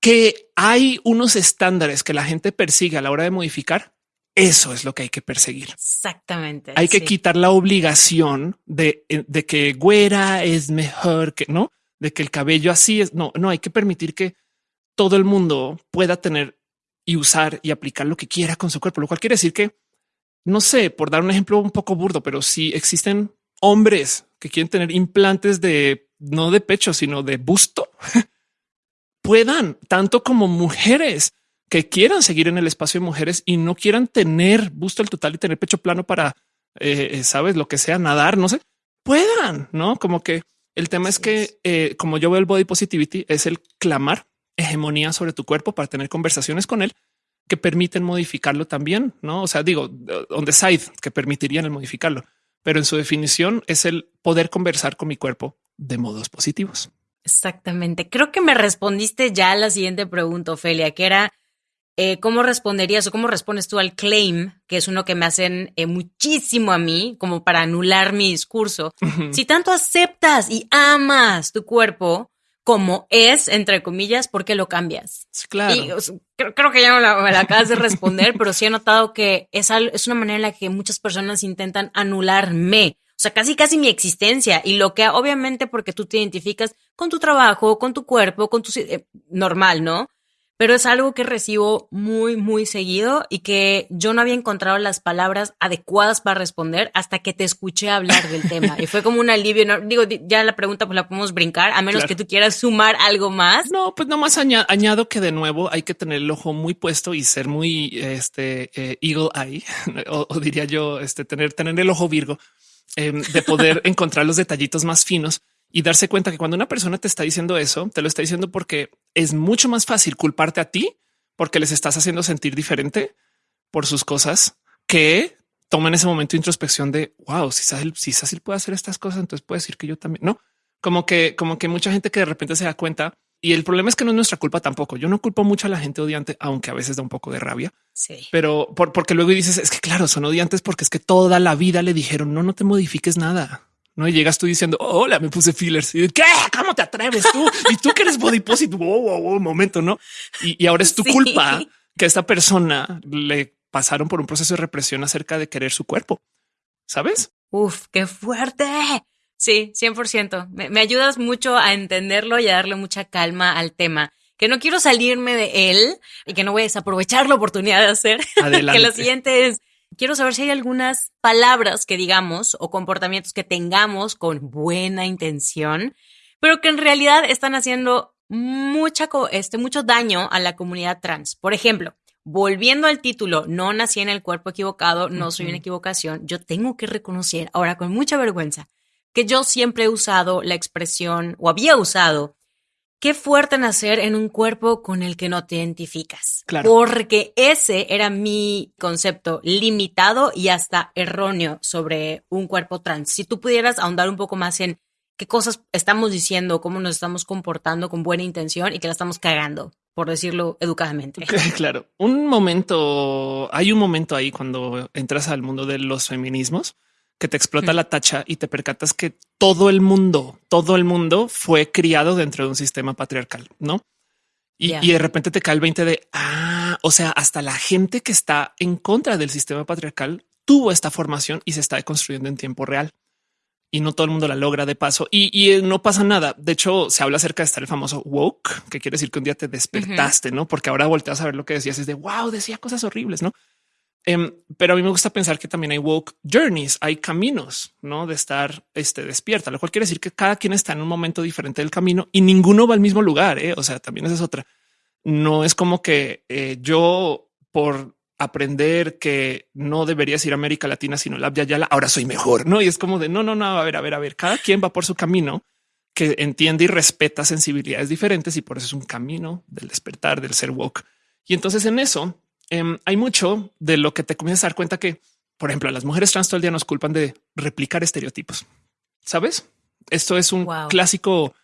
que hay unos estándares que la gente persigue a la hora de modificar. Eso es lo que hay que perseguir. Exactamente. Hay que quitar la obligación de, eh, de, que güera es mejor que no, de que el cabello así es. No, no hay que permitir que todo el mundo pueda tener y usar y aplicar lo que quiera con su cuerpo, lo cual quiere decir que no sé, por dar un ejemplo un poco burdo, pero si existen hombres que quieren tener implantes de no de pecho, sino de busto, [LAUGHS] puedan, tanto como mujeres que quieran seguir en el espacio de mujeres y no quieran tener busto al total y tener pecho plano para, eh, eh, sabes, lo que sea, nadar, no sé, puedan, no? Como que el tema es que, eh, como yo veo el body positivity, es el clamar hegemonía sobre tu cuerpo para tener conversaciones con él que permiten modificarlo también, no? O sea, digo, on the side que permitirían el modificarlo, pero en su definición es el poder conversar con mi cuerpo de modos positivos. Exactamente. Creo que me respondiste ya a la siguiente pregunta, Ofelia, que era eh, cómo responderías o cómo respondes tú al claim, que es uno que me hacen eh, muchísimo a mí, como para anular mi discurso. Si tanto aceptas y amas tu cuerpo como es, entre comillas, ¿por qué lo cambias? claro. creo, que ya me la, acabas de responder, pero sí he notado que es, es una manera en la que muchas personas intentan anularme o sea, casi casi mi existencia y lo que obviamente porque tú te identificas con tu trabajo, con tu cuerpo, con tu eh, normal, ¿no? Pero es algo que recibo muy, muy seguido y que yo no había encontrado las palabras adecuadas para responder hasta que te escuché hablar del tema. Y fue como un alivio. ¿no? Digo, ya la pregunta pues la podemos brincar, a menos que tú quieras sumar algo más. No, pues nomás añado que de nuevo hay que tener el ojo muy puesto y ser muy este eh, eagle eye, [LAUGHS] o, o, diría yo, este tener, tener el ojo virgo Em, de poder [LAUGHS] encontrar los detallitos más finos y darse cuenta que cuando una persona te está diciendo eso, te lo está diciendo porque es mucho más fácil culparte a ti porque les estás haciendo sentir diferente por sus cosas que toman ese momento de introspección de wow, si Cecil, si Cecil puede hacer estas cosas, entonces puede decir que yo también no como que, como que mucha gente que de repente se da cuenta y el problema es que no es nuestra culpa tampoco. Yo no culpo mucho a la gente odiante, aunque a veces da un poco de rabia. Sí. Pero porque luego dices, es que claro, son odiantes porque es que toda la vida le dijeron, no, no te modifiques nada. No y llegas tú diciendo, hola, me puse fillers. Y ¿qué? ¿Cómo te atreves tú? y tú que eres body positive. un momento, no? Y, ahora es tu culpa que a esta persona le pasaron por un proceso de represión acerca de querer su cuerpo. Sabes? Uf, qué fuerte. Sí, 100%. Me, me ayudas mucho a entenderlo y a darle mucha calma al tema. Que no quiero salirme de él y que no voy a desaprovechar la oportunidad de hacer. [LAUGHS] que lo siguiente es, quiero saber si hay algunas palabras que digamos o comportamientos que tengamos con buena intención, pero que en realidad están haciendo mucha, este, mucho daño a la comunidad trans. Por ejemplo, volviendo al título, no nací en el cuerpo equivocado, no soy una equivocación, yo tengo que reconocer, ahora con mucha vergüenza, que yo siempre he usado la expresión, o había usado, qué fuerte nacer en un cuerpo con el que no te identificas. Claro. Porque ese era mi concepto limitado y hasta erróneo sobre un cuerpo trans. Si tú pudieras ahondar un poco más en qué cosas estamos diciendo, cómo nos estamos comportando con buena intención y que la estamos cagando, por decirlo educadamente. [LAUGHS] Claro, un momento, hay un momento ahí cuando entras al mundo de los feminismos que te explota la tacha y te percatas que todo el mundo, todo el mundo fue criado dentro de un sistema patriarcal, ¿no? Y, de repente te cae el 20 de, ah, o sea, hasta la gente que está en contra del sistema patriarcal tuvo esta formación y se está construyendo en tiempo real. Y no todo el mundo la logra de paso y, eh, no pasa nada. De hecho, se habla acerca de estar el famoso woke, que quiere decir que un día te despertaste, no? Porque ahora volteas a ver lo que decías es de wow, decía cosas horribles, no? Em, pero a mí me gusta pensar que también hay woke journeys, hay caminos, ¿no? De estar este, despierta, lo cual quiere decir que cada quien está en un momento diferente del camino y ninguno va al mismo lugar. ¿eh? O sea, también esa es otra. No es como que eh, yo por aprender que no deberías ir a América Latina, sino la Yala, ahora soy mejor, ¿no? Y es como de no, no, no, a ver, a ver, a ver, cada quien va por su camino que entiende y respeta sensibilidades diferentes y por eso es un camino del despertar, del ser woke. Y entonces en eso Em, hay mucho de lo que te comienzas a dar cuenta que, por ejemplo, las mujeres trans todo el día nos culpan de replicar estereotipos. Sabes? Esto es un clásico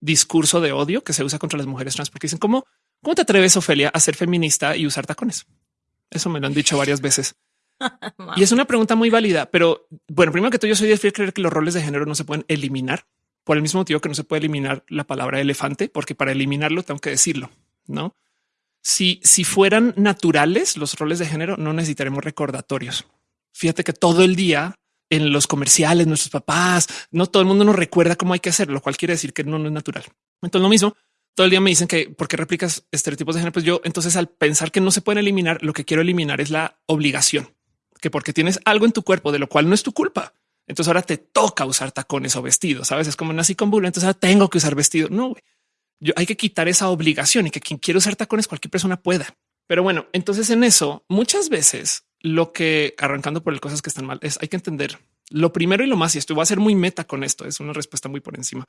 discurso de odio que se usa contra las mujeres trans porque dicen cómo, cómo te atreves, Ofelia, a ser feminista y usar tacones. Eso me lo han dicho varias veces. [LAUGHS] y es una pregunta muy válida, pero bueno, primero que todo, yo soy de fiel creer que los roles de género no se pueden eliminar por el mismo motivo que no se puede eliminar la palabra elefante, porque para eliminarlo tengo que decirlo, no? Si, fueran naturales los roles de género, no necesitaremos recordatorios. Fíjate que todo el día en los comerciales, nuestros papás, no todo el mundo nos recuerda cómo hay que hacerlo, lo cual quiere decir que no, es natural. Entonces, lo mismo, todo el día me dicen que porque replicas estereotipos de género, pues yo entonces al pensar que no se pueden eliminar, lo que quiero eliminar es la obligación, que porque tienes algo en tu cuerpo de lo cual no es tu culpa. Entonces ahora te toca usar tacones o vestidos. Sabes, es como nací con bulo, entonces ahora tengo que usar vestido. No, yo, hay que quitar esa obligación y que quien quiere usar tacones, cualquier persona pueda. Pero bueno, entonces en eso muchas veces lo que arrancando por el cosas que están mal es hay que entender lo primero y lo más. Y esto va a ser muy meta con esto. Es una respuesta muy por encima,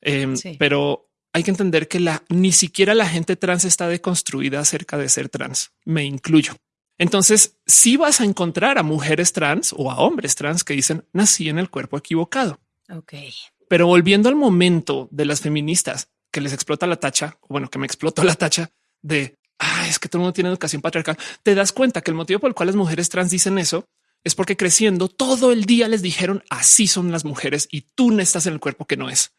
em, pero hay que entender que la ni siquiera la gente trans está deconstruida acerca de ser trans. Me incluyo. Entonces, si vas a encontrar a mujeres trans o a hombres trans que dicen nací en el cuerpo equivocado. Ok. Pero volviendo al momento de las feministas, que les explota la tacha, bueno, que me explotó la tacha de ah, es que todo el mundo tiene educación patriarcal. Te das cuenta que el motivo por el cual las mujeres trans dicen eso es porque creciendo todo el día les dijeron así son las mujeres y tú no estás en el cuerpo que no es.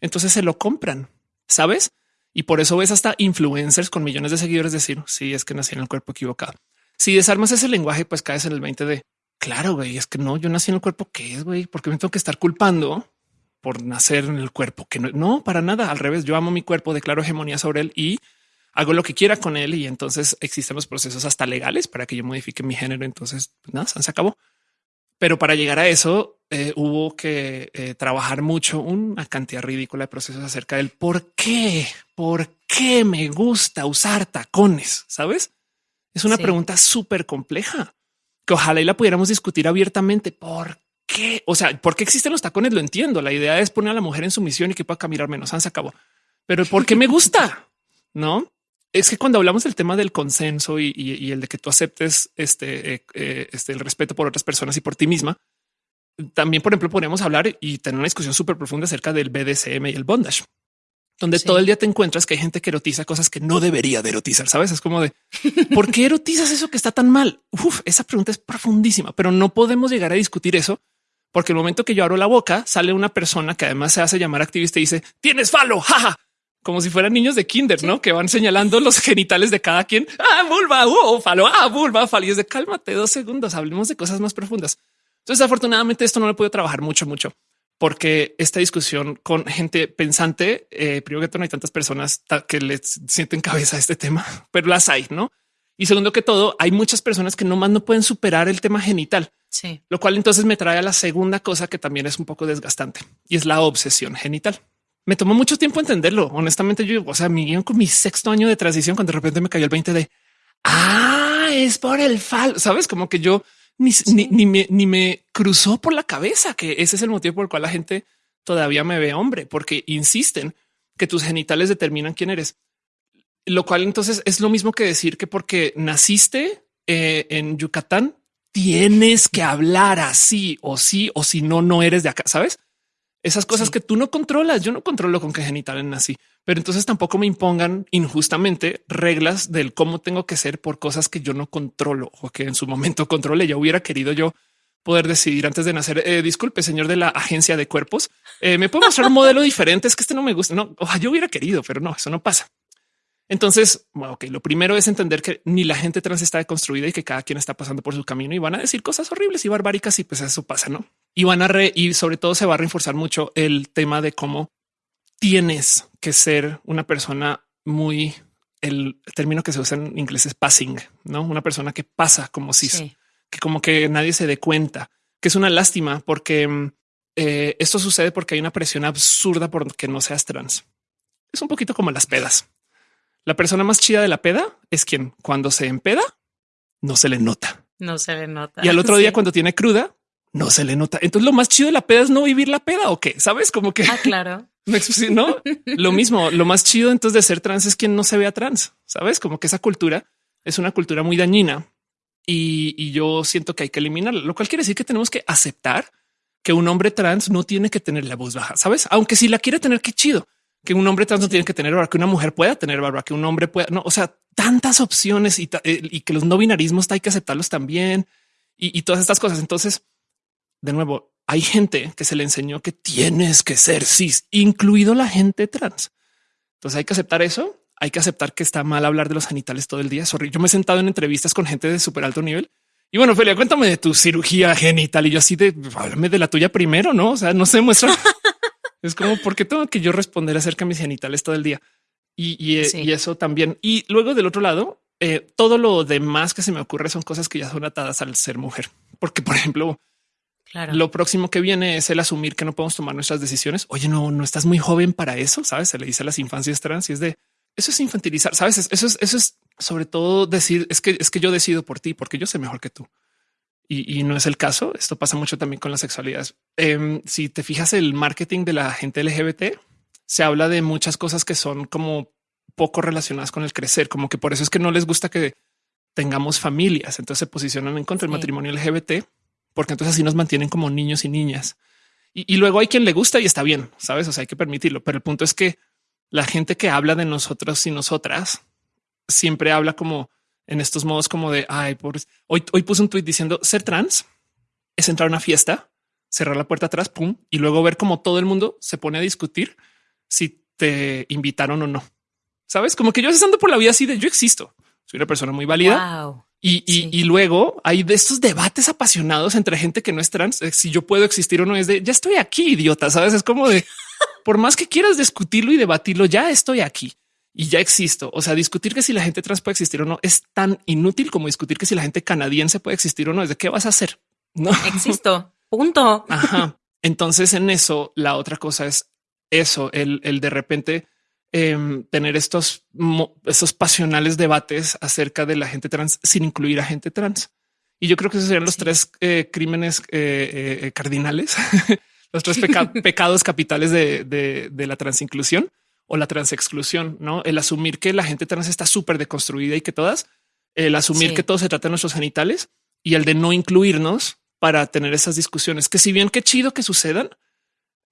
Entonces se lo compran, sabes? Y por eso ves hasta influencers con millones de seguidores decir sí, es que nací en el cuerpo equivocado. Si desarmas ese lenguaje, pues caes en el 20 de claro, güey, es que no, yo nací en el cuerpo que es, güey, porque me tengo que estar culpando por nacer en el cuerpo, que no, no, para nada. Al revés, yo amo mi cuerpo, declaro hegemonía sobre él y hago lo que quiera con él. Y entonces existen los procesos hasta legales para que yo modifique mi género. Entonces, pues nada, se acabó. Pero para llegar a eso eh, hubo que eh, trabajar mucho, una cantidad ridícula de procesos acerca del por qué, por qué me gusta usar tacones. Sabes? Es una pregunta súper compleja que ojalá y la pudiéramos discutir abiertamente. ¿Por qué? O sea, ¿por qué existen los tacones? Lo entiendo. La idea es poner a la mujer en sumisión y que pueda caminar menos. Se acabó. Pero ¿por qué me gusta? [LAUGHS] No es que cuando hablamos del tema del consenso y, el de que tú aceptes este, eh, eh, este, el respeto por otras personas y por ti misma, también, por ejemplo, podríamos hablar y tener una discusión súper profunda acerca del BDSM y el bondage, donde todo el día te encuentras que hay gente que erotiza cosas que no debería de erotizar. Sabes? Es como de [LAUGHS] por qué erotizas eso que está tan mal. Uf, esa pregunta es profundísima, pero no podemos llegar a discutir eso porque el momento que yo abro la boca sale una persona que además se hace llamar activista y dice tienes falo, jaja, como si fueran niños de kinder, ¿no? Que van señalando los genitales de cada quien. Ah, vulva, oh, falo, ah, vulva, falo. Y es de cálmate dos segundos, hablemos de cosas más profundas. Entonces, afortunadamente, esto no lo puedo trabajar mucho, mucho, porque esta discusión con gente pensante, eh, primero que todo, no hay tantas personas que le sienten cabeza a este tema, [LAUGHS] pero las hay, ¿no? Y segundo que todo, hay muchas personas que nomás no pueden superar el tema genital. Sí. Lo cual entonces me trae a la segunda cosa que también es un poco desgastante y es la obsesión genital me tomó mucho tiempo entenderlo. Honestamente, yo, o sea, mi guion con mi sexto año de transición, cuando de repente me cayó el 20 de ah, es por el fal, sabes, como que yo ni, ni, me, ni me cruzó por la cabeza que ese es el motivo por el cual la gente todavía me ve hombre, porque insisten que tus genitales determinan quién eres. Lo cual entonces es lo mismo que decir que porque naciste eh, en Yucatán tienes que hablar así o sí o si no, no eres de acá, sabes? Esas cosas que tú no controlas. Yo no controlo con qué genitales nací, pero entonces tampoco me impongan injustamente reglas del cómo tengo que ser por cosas que yo no controlo o que en su momento controle. Ya hubiera querido yo poder decidir antes de nacer. Eh, disculpe, señor de la agencia de cuerpos, eh, me puedo mostrar un modelo diferente. Es que este no me gusta. No, yo hubiera querido, pero no, eso no pasa. Entonces, bueno, ok, lo primero es entender que ni la gente trans está deconstruida y que cada quien está pasando por su camino y van a decir cosas horribles y barbáricas y pues eso pasa, ¿no? Y van a re y sobre todo se va a reforzar mucho el tema de cómo tienes que ser una persona muy el término que se usa en inglés es passing, no una persona que pasa como si que como que nadie se dé cuenta, que es una lástima porque eh, esto sucede porque hay una presión absurda por que no seas trans. Es un poquito como las pedas. La persona más chida de la peda es quien cuando se empeda no se le nota. No se le nota. Y al otro día [LAUGHS] cuando tiene cruda no se le nota. Entonces lo más chido de la peda es no vivir la peda o qué, sabes? Como que ah, claro. [LAUGHS] No, [LAUGHS] lo mismo. Lo más chido entonces de ser trans es quien no se vea trans, sabes? Como que esa cultura es una cultura muy dañina y, yo siento que hay que eliminarla, lo cual quiere decir que tenemos que aceptar que un hombre trans no tiene que tener la voz baja, sabes? Aunque si la quiere tener, qué chido que un hombre trans no tiene que tener barba, que una mujer pueda tener barba, que un hombre pueda, no, o sea, tantas opciones y, eh, que los no binarismos hay que aceptarlos también y, todas estas cosas. Entonces, de nuevo, hay gente que se le enseñó que tienes que ser cis, incluido la gente trans. Entonces hay que aceptar eso. Hay que aceptar que está mal hablar de los genitales todo el día. Sorry, yo me he sentado en entrevistas con gente de súper alto nivel y bueno, Felia, cuéntame de tu cirugía genital y yo así de háblame de la tuya primero, no? O sea, no se muestra. [LAUGHS] Es como porque tengo que yo responder acerca de mis genitales todo el día y, eh, eso también. Y luego del otro lado, eh, todo lo demás que se me ocurre son cosas que ya son atadas al ser mujer, porque por ejemplo, lo próximo que viene es el asumir que no podemos tomar nuestras decisiones. Oye, no, no estás muy joven para eso. Sabes? Se le dice a las infancias trans y es de eso es infantilizar. Sabes? Eso es, eso es sobre todo decir es que es que yo decido por ti porque yo sé mejor que tú y, no es el caso. Esto pasa mucho también con la sexualidad. Em, si te fijas, el marketing de la gente LGBT se habla de muchas cosas que son como poco relacionadas con el crecer, como que por eso es que no les gusta que tengamos familias. Entonces se posicionan en contra del matrimonio LGBT, porque entonces así nos mantienen como niños y niñas. Y, y, luego hay quien le gusta y está bien, sabes? O sea, hay que permitirlo. Pero el punto es que la gente que habla de nosotros y nosotras siempre habla como en estos modos como de ay, por hoy, hoy puse un tweet diciendo ser trans es entrar a una fiesta, cerrar la puerta atrás, pum, y luego ver cómo todo el mundo se pone a discutir si te invitaron o no. Sabes, como que yo estando por la vida así de yo existo, soy una persona muy válida. Y, y, luego hay de estos debates apasionados entre gente que no es trans. Eh, si yo puedo existir o no es de ya estoy aquí, idiota. Sabes, es como de [LAUGHS] por más que quieras discutirlo y debatirlo, ya estoy aquí y ya existo. O sea, discutir que si la gente trans puede existir o no es tan inútil como discutir que si la gente canadiense puede existir o no. Es de qué vas a hacer. No existo. [LAUGHS] Punto. Ajá. Entonces, en eso, la otra cosa es eso, el, el de repente em, tener estos, estos pasionales debates acerca de la gente trans sin incluir a gente trans. Y yo creo que esos serían los tres eh, crímenes eh, eh, cardinales, [LAUGHS] los tres [LAUGHS] pecados capitales de, de, la transinclusión o la transexclusión, ¿no? El asumir que la gente trans está súper deconstruida y que todas, el asumir que todo se trata de nuestros genitales y el de no incluirnos para tener esas discusiones, que si bien qué chido que sucedan,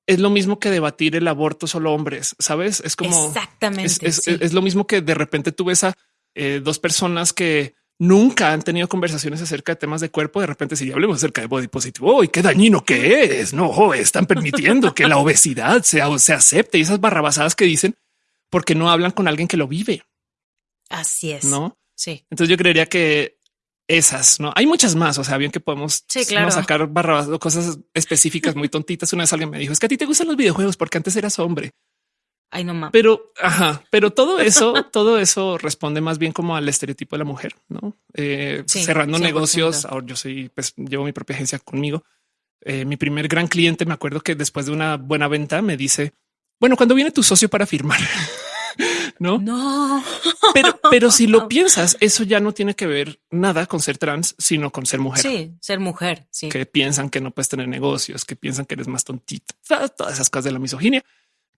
es lo mismo que debatir el aborto solo hombres, ¿sabes? Es como... Exactamente. Es, lo mismo que de repente tú ves a dos personas que nunca han tenido conversaciones acerca de temas de cuerpo. De repente, si hablemos acerca de body positivo, y qué dañino que es. No están permitiendo que la obesidad sea, se acepte y esas barrabasadas que dicen porque no hablan con alguien que lo vive. Así es. No? Sí. Entonces yo creería que esas no hay muchas más. O sea, bien que podemos sacar barrabas o cosas específicas muy [LAUGHS] tontitas. Una vez alguien me dijo es que a ti te gustan los videojuegos porque antes eras hombre. Ay, no mames. Pero, ajá, pero todo eso, [LAUGHS] todo eso responde más bien como al estereotipo de la mujer, no eh, cerrando negocios. Ahora yo soy, pues llevo mi propia agencia conmigo. Eh, mi primer gran cliente, me acuerdo que después de una buena venta me dice, bueno, cuando viene tu socio para firmar, [LAUGHS] no, no, pero, pero si lo [LAUGHS] piensas, eso ya no tiene que ver nada con ser trans, sino con ser mujer. Sí, ser mujer. Sí, que piensan que no puedes tener negocios, que piensan que eres más tontito, todas esas cosas de la misoginia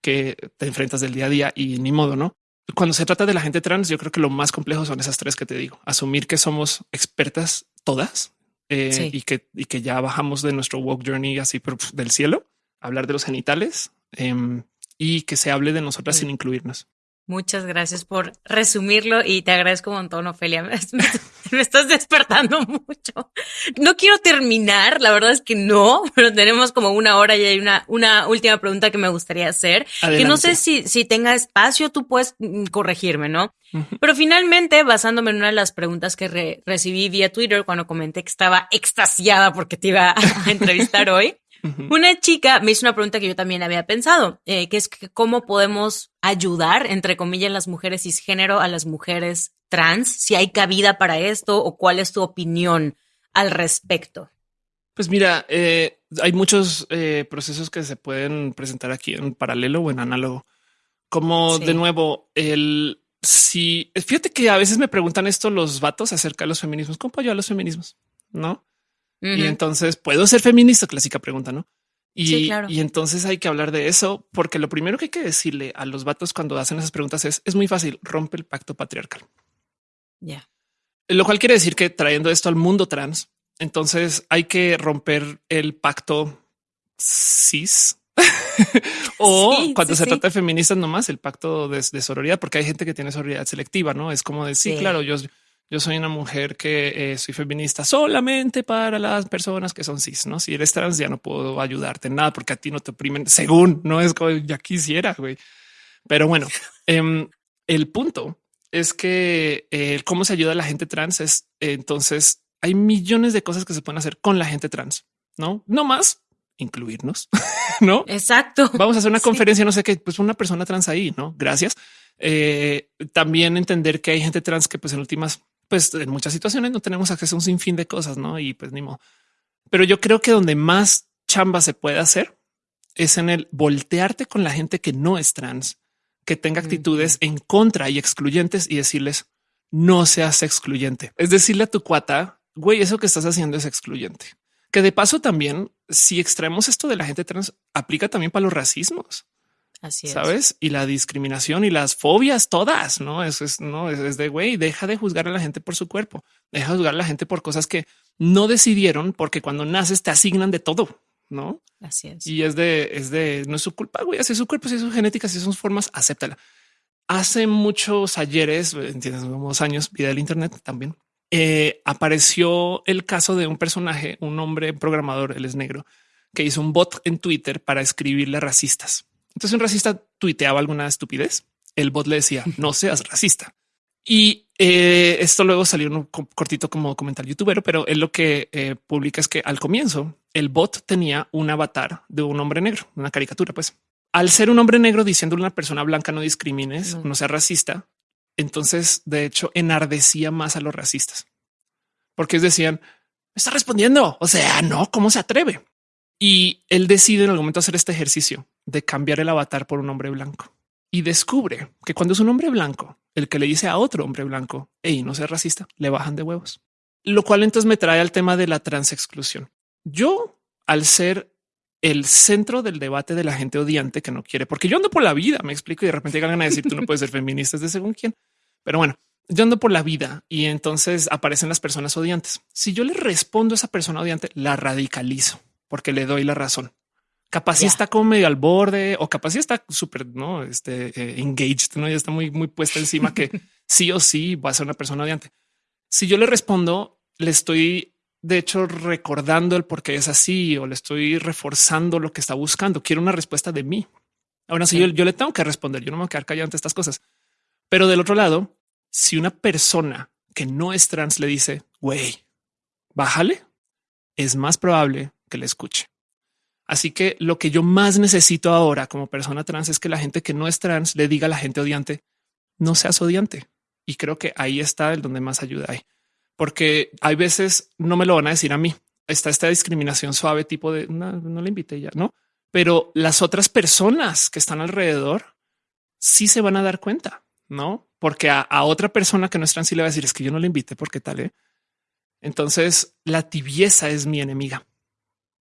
que te enfrentas del día a día y ni modo, ¿no? Cuando se trata de la gente trans, yo creo que lo más complejo son esas tres que te digo. Asumir que somos expertas todas eh, y, que, y que ya bajamos de nuestro walk journey así del cielo, hablar de los genitales em, y que se hable de nosotras sin incluirnos. Muchas gracias por resumirlo y te agradezco un montón, Ofelia. [LAUGHS] Me, estás despertando mucho. No quiero terminar, la verdad es que no, pero tenemos como una hora y hay una, una última pregunta que me gustaría hacer, que no sé si, si tenga espacio, tú puedes mm, corregirme, ¿no? Pero finalmente, basándome en una de las preguntas que recibí vía Twitter cuando comenté que estaba extasiada porque te iba a [LAUGHS] entrevistar hoy, una chica me hizo una pregunta que yo también había pensado, eh, que es que cómo podemos ayudar, entre comillas, las mujeres cisgénero a las mujeres trans, si hay cabida para esto o cuál es tu opinión al respecto. Pues mira, eh, hay muchos eh, procesos que se pueden presentar aquí en paralelo o en análogo. Como de nuevo, el si fíjate que a veces me preguntan esto los vatos acerca de los feminismos, ¿cómo a los feminismos? No? Y entonces puedo ser feminista, clásica pregunta, ¿no? Y, y entonces hay que hablar de eso, porque lo primero que hay que decirle a los vatos cuando hacen esas preguntas es, es muy fácil, rompe el pacto patriarcal. Ya. Lo cual quiere decir que trayendo esto al mundo trans, entonces hay que romper el pacto cis [LAUGHS] o cuando se trata de feministas nomás el pacto de, de, sororidad, porque hay gente que tiene sororidad selectiva, ¿no? Es como decir, claro, yo yo soy una mujer que eh, soy feminista solamente para las personas que son cis, ¿no? Si eres trans ya no puedo ayudarte en nada porque a ti no te oprimen, según, no es como ya quisiera, güey. Pero bueno, [LAUGHS] em, el punto es que eh, cómo se ayuda a la gente trans es entonces hay millones de cosas que se pueden hacer con la gente trans, ¿no? No más incluirnos, [LAUGHS] ¿no? Exacto. Vamos a hacer una conferencia, no sé qué, pues una persona trans ahí, ¿no? Gracias. Eh, también entender que hay gente trans que pues en últimas pues en muchas situaciones no tenemos acceso a un sinfín de cosas, ¿no? Y pues ni modo. Pero yo creo que donde más chamba se puede hacer es en el voltearte con la gente que no es trans, que tenga actitudes en contra y excluyentes y decirles no seas excluyente. Es decirle a tu cuata, güey, eso que estás haciendo es excluyente. Que de paso también, si extraemos esto de la gente trans, aplica también para los racismos. Así ¿Sabes? Y la discriminación y las fobias todas, ¿no? Eso es, no, es, de, güey, deja de juzgar a la gente por su cuerpo, deja de juzgar a la gente por cosas que no decidieron, porque cuando naces te asignan de todo, ¿no? Así es. Y es de, es de, no es su culpa, güey, así es su cuerpo, si es su genética, si son formas, acéptala. Hace muchos ayeres, entiendes, unos años, vida del Internet también, eh, apareció el caso de un personaje, un hombre programador, él es negro, que hizo un bot en Twitter para escribirle racistas. Entonces un racista tuiteaba alguna estupidez. El bot le decía no [LAUGHS] seas racista. Y eh, esto luego salió un cortito como comentario youtuber, pero él lo que eh, publica es que al comienzo el bot tenía un avatar de un hombre negro, una caricatura. Pues al ser un hombre negro diciendo a una persona blanca no discrimines, no, sea racista, entonces de hecho enardecía más a los racistas porque decían está respondiendo. O sea, no, cómo se atreve? Y él decide en algún momento hacer este ejercicio de cambiar el avatar por un hombre blanco y descubre que cuando es un hombre blanco, el que le dice a otro hombre blanco, hey, no seas racista, le bajan de huevos. Lo cual entonces me trae al tema de la transexclusión. Yo, al ser el centro del debate de la gente odiante que no quiere, porque yo ando por la vida, me explico, y de repente llegan a decir tú no puedes ser feminista, es de según quién. Pero bueno, yo ando por la vida y entonces aparecen las personas odiantes. Si yo le respondo a esa persona odiante, la radicalizo porque le doy la razón. Capaz está como medio al borde o capaz está súper no este, eh, engaged, no ya está muy, muy puesta encima que [LAUGHS] sí o sí va a ser una persona odiante. Si yo le respondo, le estoy de hecho recordando el por qué es así o le estoy reforzando lo que está buscando. Quiero una respuesta de mí. Ahora sí, yo, yo, le tengo que responder. Yo no me voy a quedar callado ante estas cosas. Pero del otro lado, si una persona que no es trans le dice, güey, bájale, es más probable que le escuche. Así que lo que yo más necesito ahora como persona trans es que la gente que no es trans le diga a la gente odiante, no seas odiante. Y creo que ahí está el donde más ayuda hay. Porque hay veces no me lo van a decir a mí. Está esta discriminación suave tipo de no, no le invité ya, no? Pero las otras personas que están alrededor sí se van a dar cuenta, no? Porque a, otra persona que no es trans sí le va a decir es que yo no le invité porque tal. ¿eh? Entonces la tibieza es mi enemiga.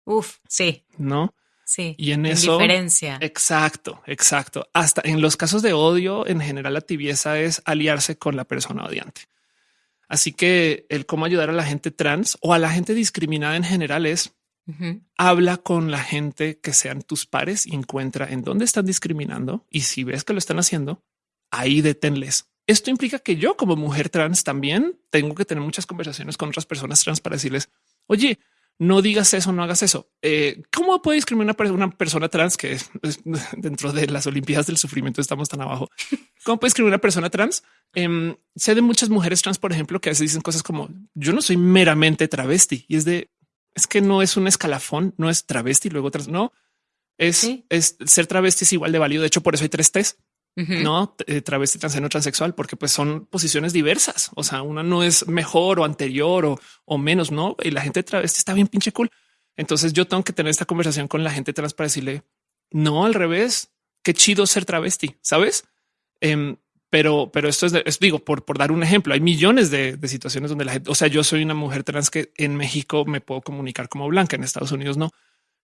Uf, sí. ¿No? Sí. Y en eso. Diferencia. Exacto, exacto. Hasta en los casos de odio, en general, la tibieza es aliarse con la persona odiante. Así que el cómo ayudar a la gente trans o a la gente discriminada en general es habla con la gente que sean tus pares y encuentra en dónde están discriminando. Y si ves que lo están haciendo, ahí deténles. Esto implica que yo como mujer trans también tengo que tener muchas conversaciones con otras personas trans para decirles, oye, no digas eso, no hagas eso. Eh, ¿Cómo puede discriminar una, una persona trans que [LAUGHS] dentro de las Olimpiadas del sufrimiento estamos tan abajo? ¿Cómo puede escribir una persona trans? Eh, sé de muchas mujeres trans, por ejemplo, que a veces dicen cosas como yo no soy meramente travesti y es de es que no es un escalafón, no es travesti, luego trans, no es, es ser travesti es igual de válido. De hecho, por eso hay tres no eh, travesti, transgénero, transexual, porque pues son posiciones diversas. O sea, una no es mejor o anterior o, o menos, no? Y la gente travesti está bien pinche cool. Entonces yo tengo que tener esta conversación con la gente trans para decirle no al revés. Qué chido ser travesti, sabes? Em, pero, pero esto es, digo, por, por dar un ejemplo, hay millones de, de, situaciones donde la gente, o sea, yo soy una mujer trans que en México me puedo comunicar como blanca, en Estados Unidos no.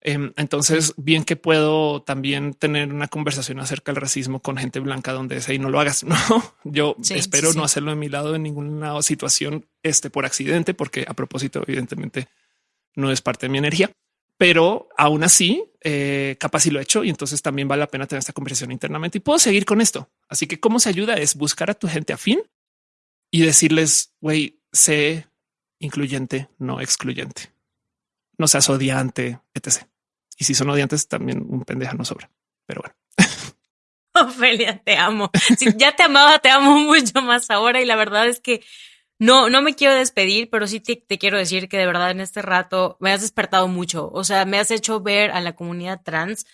Em, entonces, bien que puedo también tener una conversación acerca del racismo con gente blanca donde es ahí no lo hagas. [LAUGHS] No, yo espero no hacerlo de mi lado en ninguna situación este por accidente, porque a propósito, evidentemente no es parte de mi energía, pero aún así, eh, capaz si lo he hecho y entonces también vale la pena tener esta conversación internamente y puedo seguir con esto. Así que cómo se ayuda es buscar a tu gente afín y decirles, güey, sé incluyente, no excluyente no seas odiante, etc. Y si son odiantes, también un pendeja no sobra. Pero bueno. [LAUGHS] Ofelia, te amo. Si ya te amaba, te amo mucho más ahora. Y la verdad es que no, no me quiero despedir, pero sí te, quiero decir que de verdad en este rato me has despertado mucho. O sea, me has hecho ver a la comunidad trans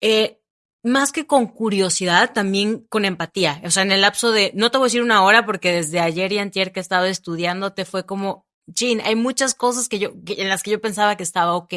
eh, más que con curiosidad, también con empatía. O sea, en el lapso de, no te voy a decir una hora porque desde ayer y antier que he estado estudiando, te fue como, Jean, hay muchas cosas que yo, en las que yo pensaba que estaba ok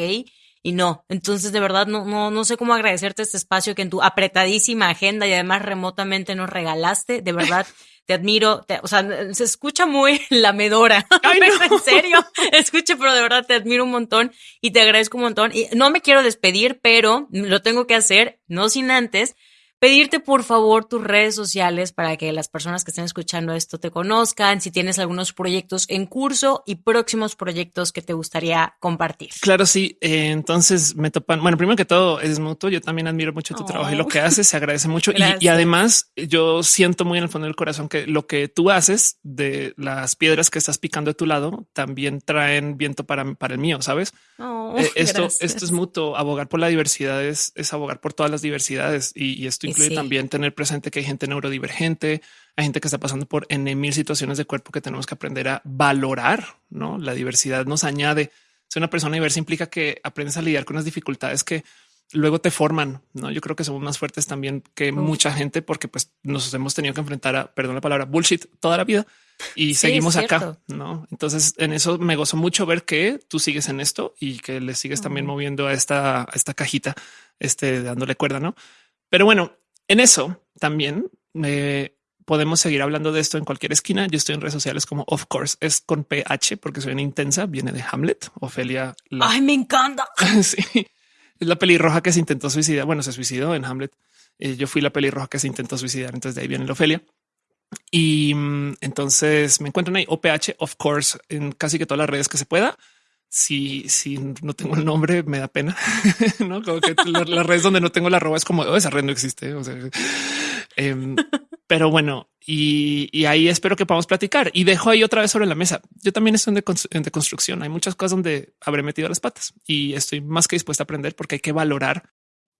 y no. Entonces, de verdad, no, no, no sé cómo agradecerte este espacio que en tu apretadísima agenda y además remotamente nos regalaste. De verdad, [LAUGHS] te admiro. o sea, se escucha muy [LAUGHS] lamedora. [LAUGHS] en serio, escuche, pero de verdad te admiro un montón y te agradezco un montón. Y no me quiero despedir, pero lo tengo que hacer, no sin antes pedirte por favor tus redes sociales para que las personas que estén escuchando esto te conozcan, si tienes algunos proyectos en curso y próximos proyectos que te gustaría compartir. Claro, sí. Eh, entonces me topan. Bueno, primero que todo es mutuo. Yo también admiro mucho tu trabajo y lo que haces. Se agradece mucho. y, además yo siento muy en el fondo del corazón que lo que tú haces de las piedras que estás picando de tu lado también traen viento para, para el mío, sabes? Eh, [LAUGHS] esto, esto es mutuo. Abogar por la diversidad es, abogar por todas las diversidades y, y esto incluye también tener presente que hay gente neurodivergente, hay gente que está pasando por en mil situaciones de cuerpo que tenemos que aprender a valorar. No la diversidad nos añade. Ser una persona diversa implica que aprendes a lidiar con las dificultades que luego te forman. No, yo creo que somos más fuertes también que mucha gente porque pues nos hemos tenido que enfrentar a, perdón la palabra, bullshit toda la vida y seguimos acá. No, entonces en eso me gozo mucho ver que tú sigues en esto y que le sigues también moviendo a esta, a esta cajita, este dándole cuerda, no? Pero bueno, en eso también podemos seguir hablando de esto en cualquier esquina. Yo estoy en redes sociales como of course es con PH porque soy una intensa. Viene de Hamlet. Ofelia. Ay, me encanta. [LAUGHS] sí, es la pelirroja que se intentó suicidar. Bueno, se suicidó en Hamlet. Eh, yo fui la pelirroja que se intentó suicidar. Entonces de ahí viene la Ofelia. Y mm, entonces me encuentran ahí OPH, of course, en casi que todas las redes que se pueda. Si, si no tengo el nombre, me da pena. [LAUGHS] no como que las redes donde no tengo la arroba es como oh, esa red no existe. O sea, em, [LAUGHS] pero bueno, y, ahí espero que podamos platicar y dejo ahí otra vez sobre la mesa. Yo también estoy en, de construcción. Hay muchas cosas donde habré metido las patas y estoy más que dispuesta a aprender porque hay que valorar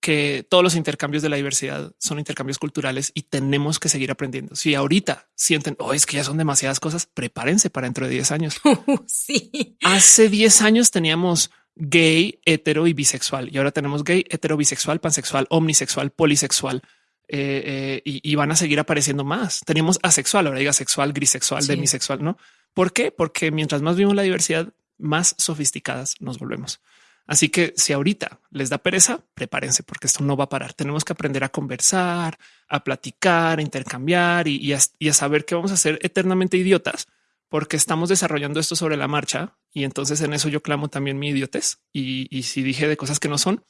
que todos los intercambios de la diversidad son intercambios culturales y tenemos que seguir aprendiendo. Si ahorita sienten, oh, es que ya son demasiadas cosas, prepárense para dentro de 10 años. [LAUGHS] sí. Hace 10 años teníamos gay, hetero y bisexual y ahora tenemos gay, hetero, bisexual, pansexual, omnisexual, polisexual. Eh, eh, y, van a seguir apareciendo más. Teníamos asexual, ahora diga sexual, grisexual, demisexual, ¿no? ¿Por qué? Porque mientras más vimos la diversidad, más sofisticadas nos volvemos. Así que si ahorita les da pereza, prepárense porque esto no va a parar. Tenemos que aprender a conversar, a platicar, a intercambiar y, a, saber que vamos a ser eternamente idiotas porque estamos desarrollando esto sobre la marcha. Y entonces en eso yo clamo también mi idiotez. Y, si dije de cosas que no son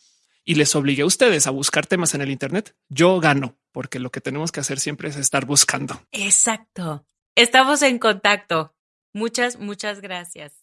y les obligué a ustedes a buscar temas en el Internet, yo gano porque lo que tenemos que hacer siempre es estar buscando. Exacto. Estamos en contacto. Muchas, muchas gracias.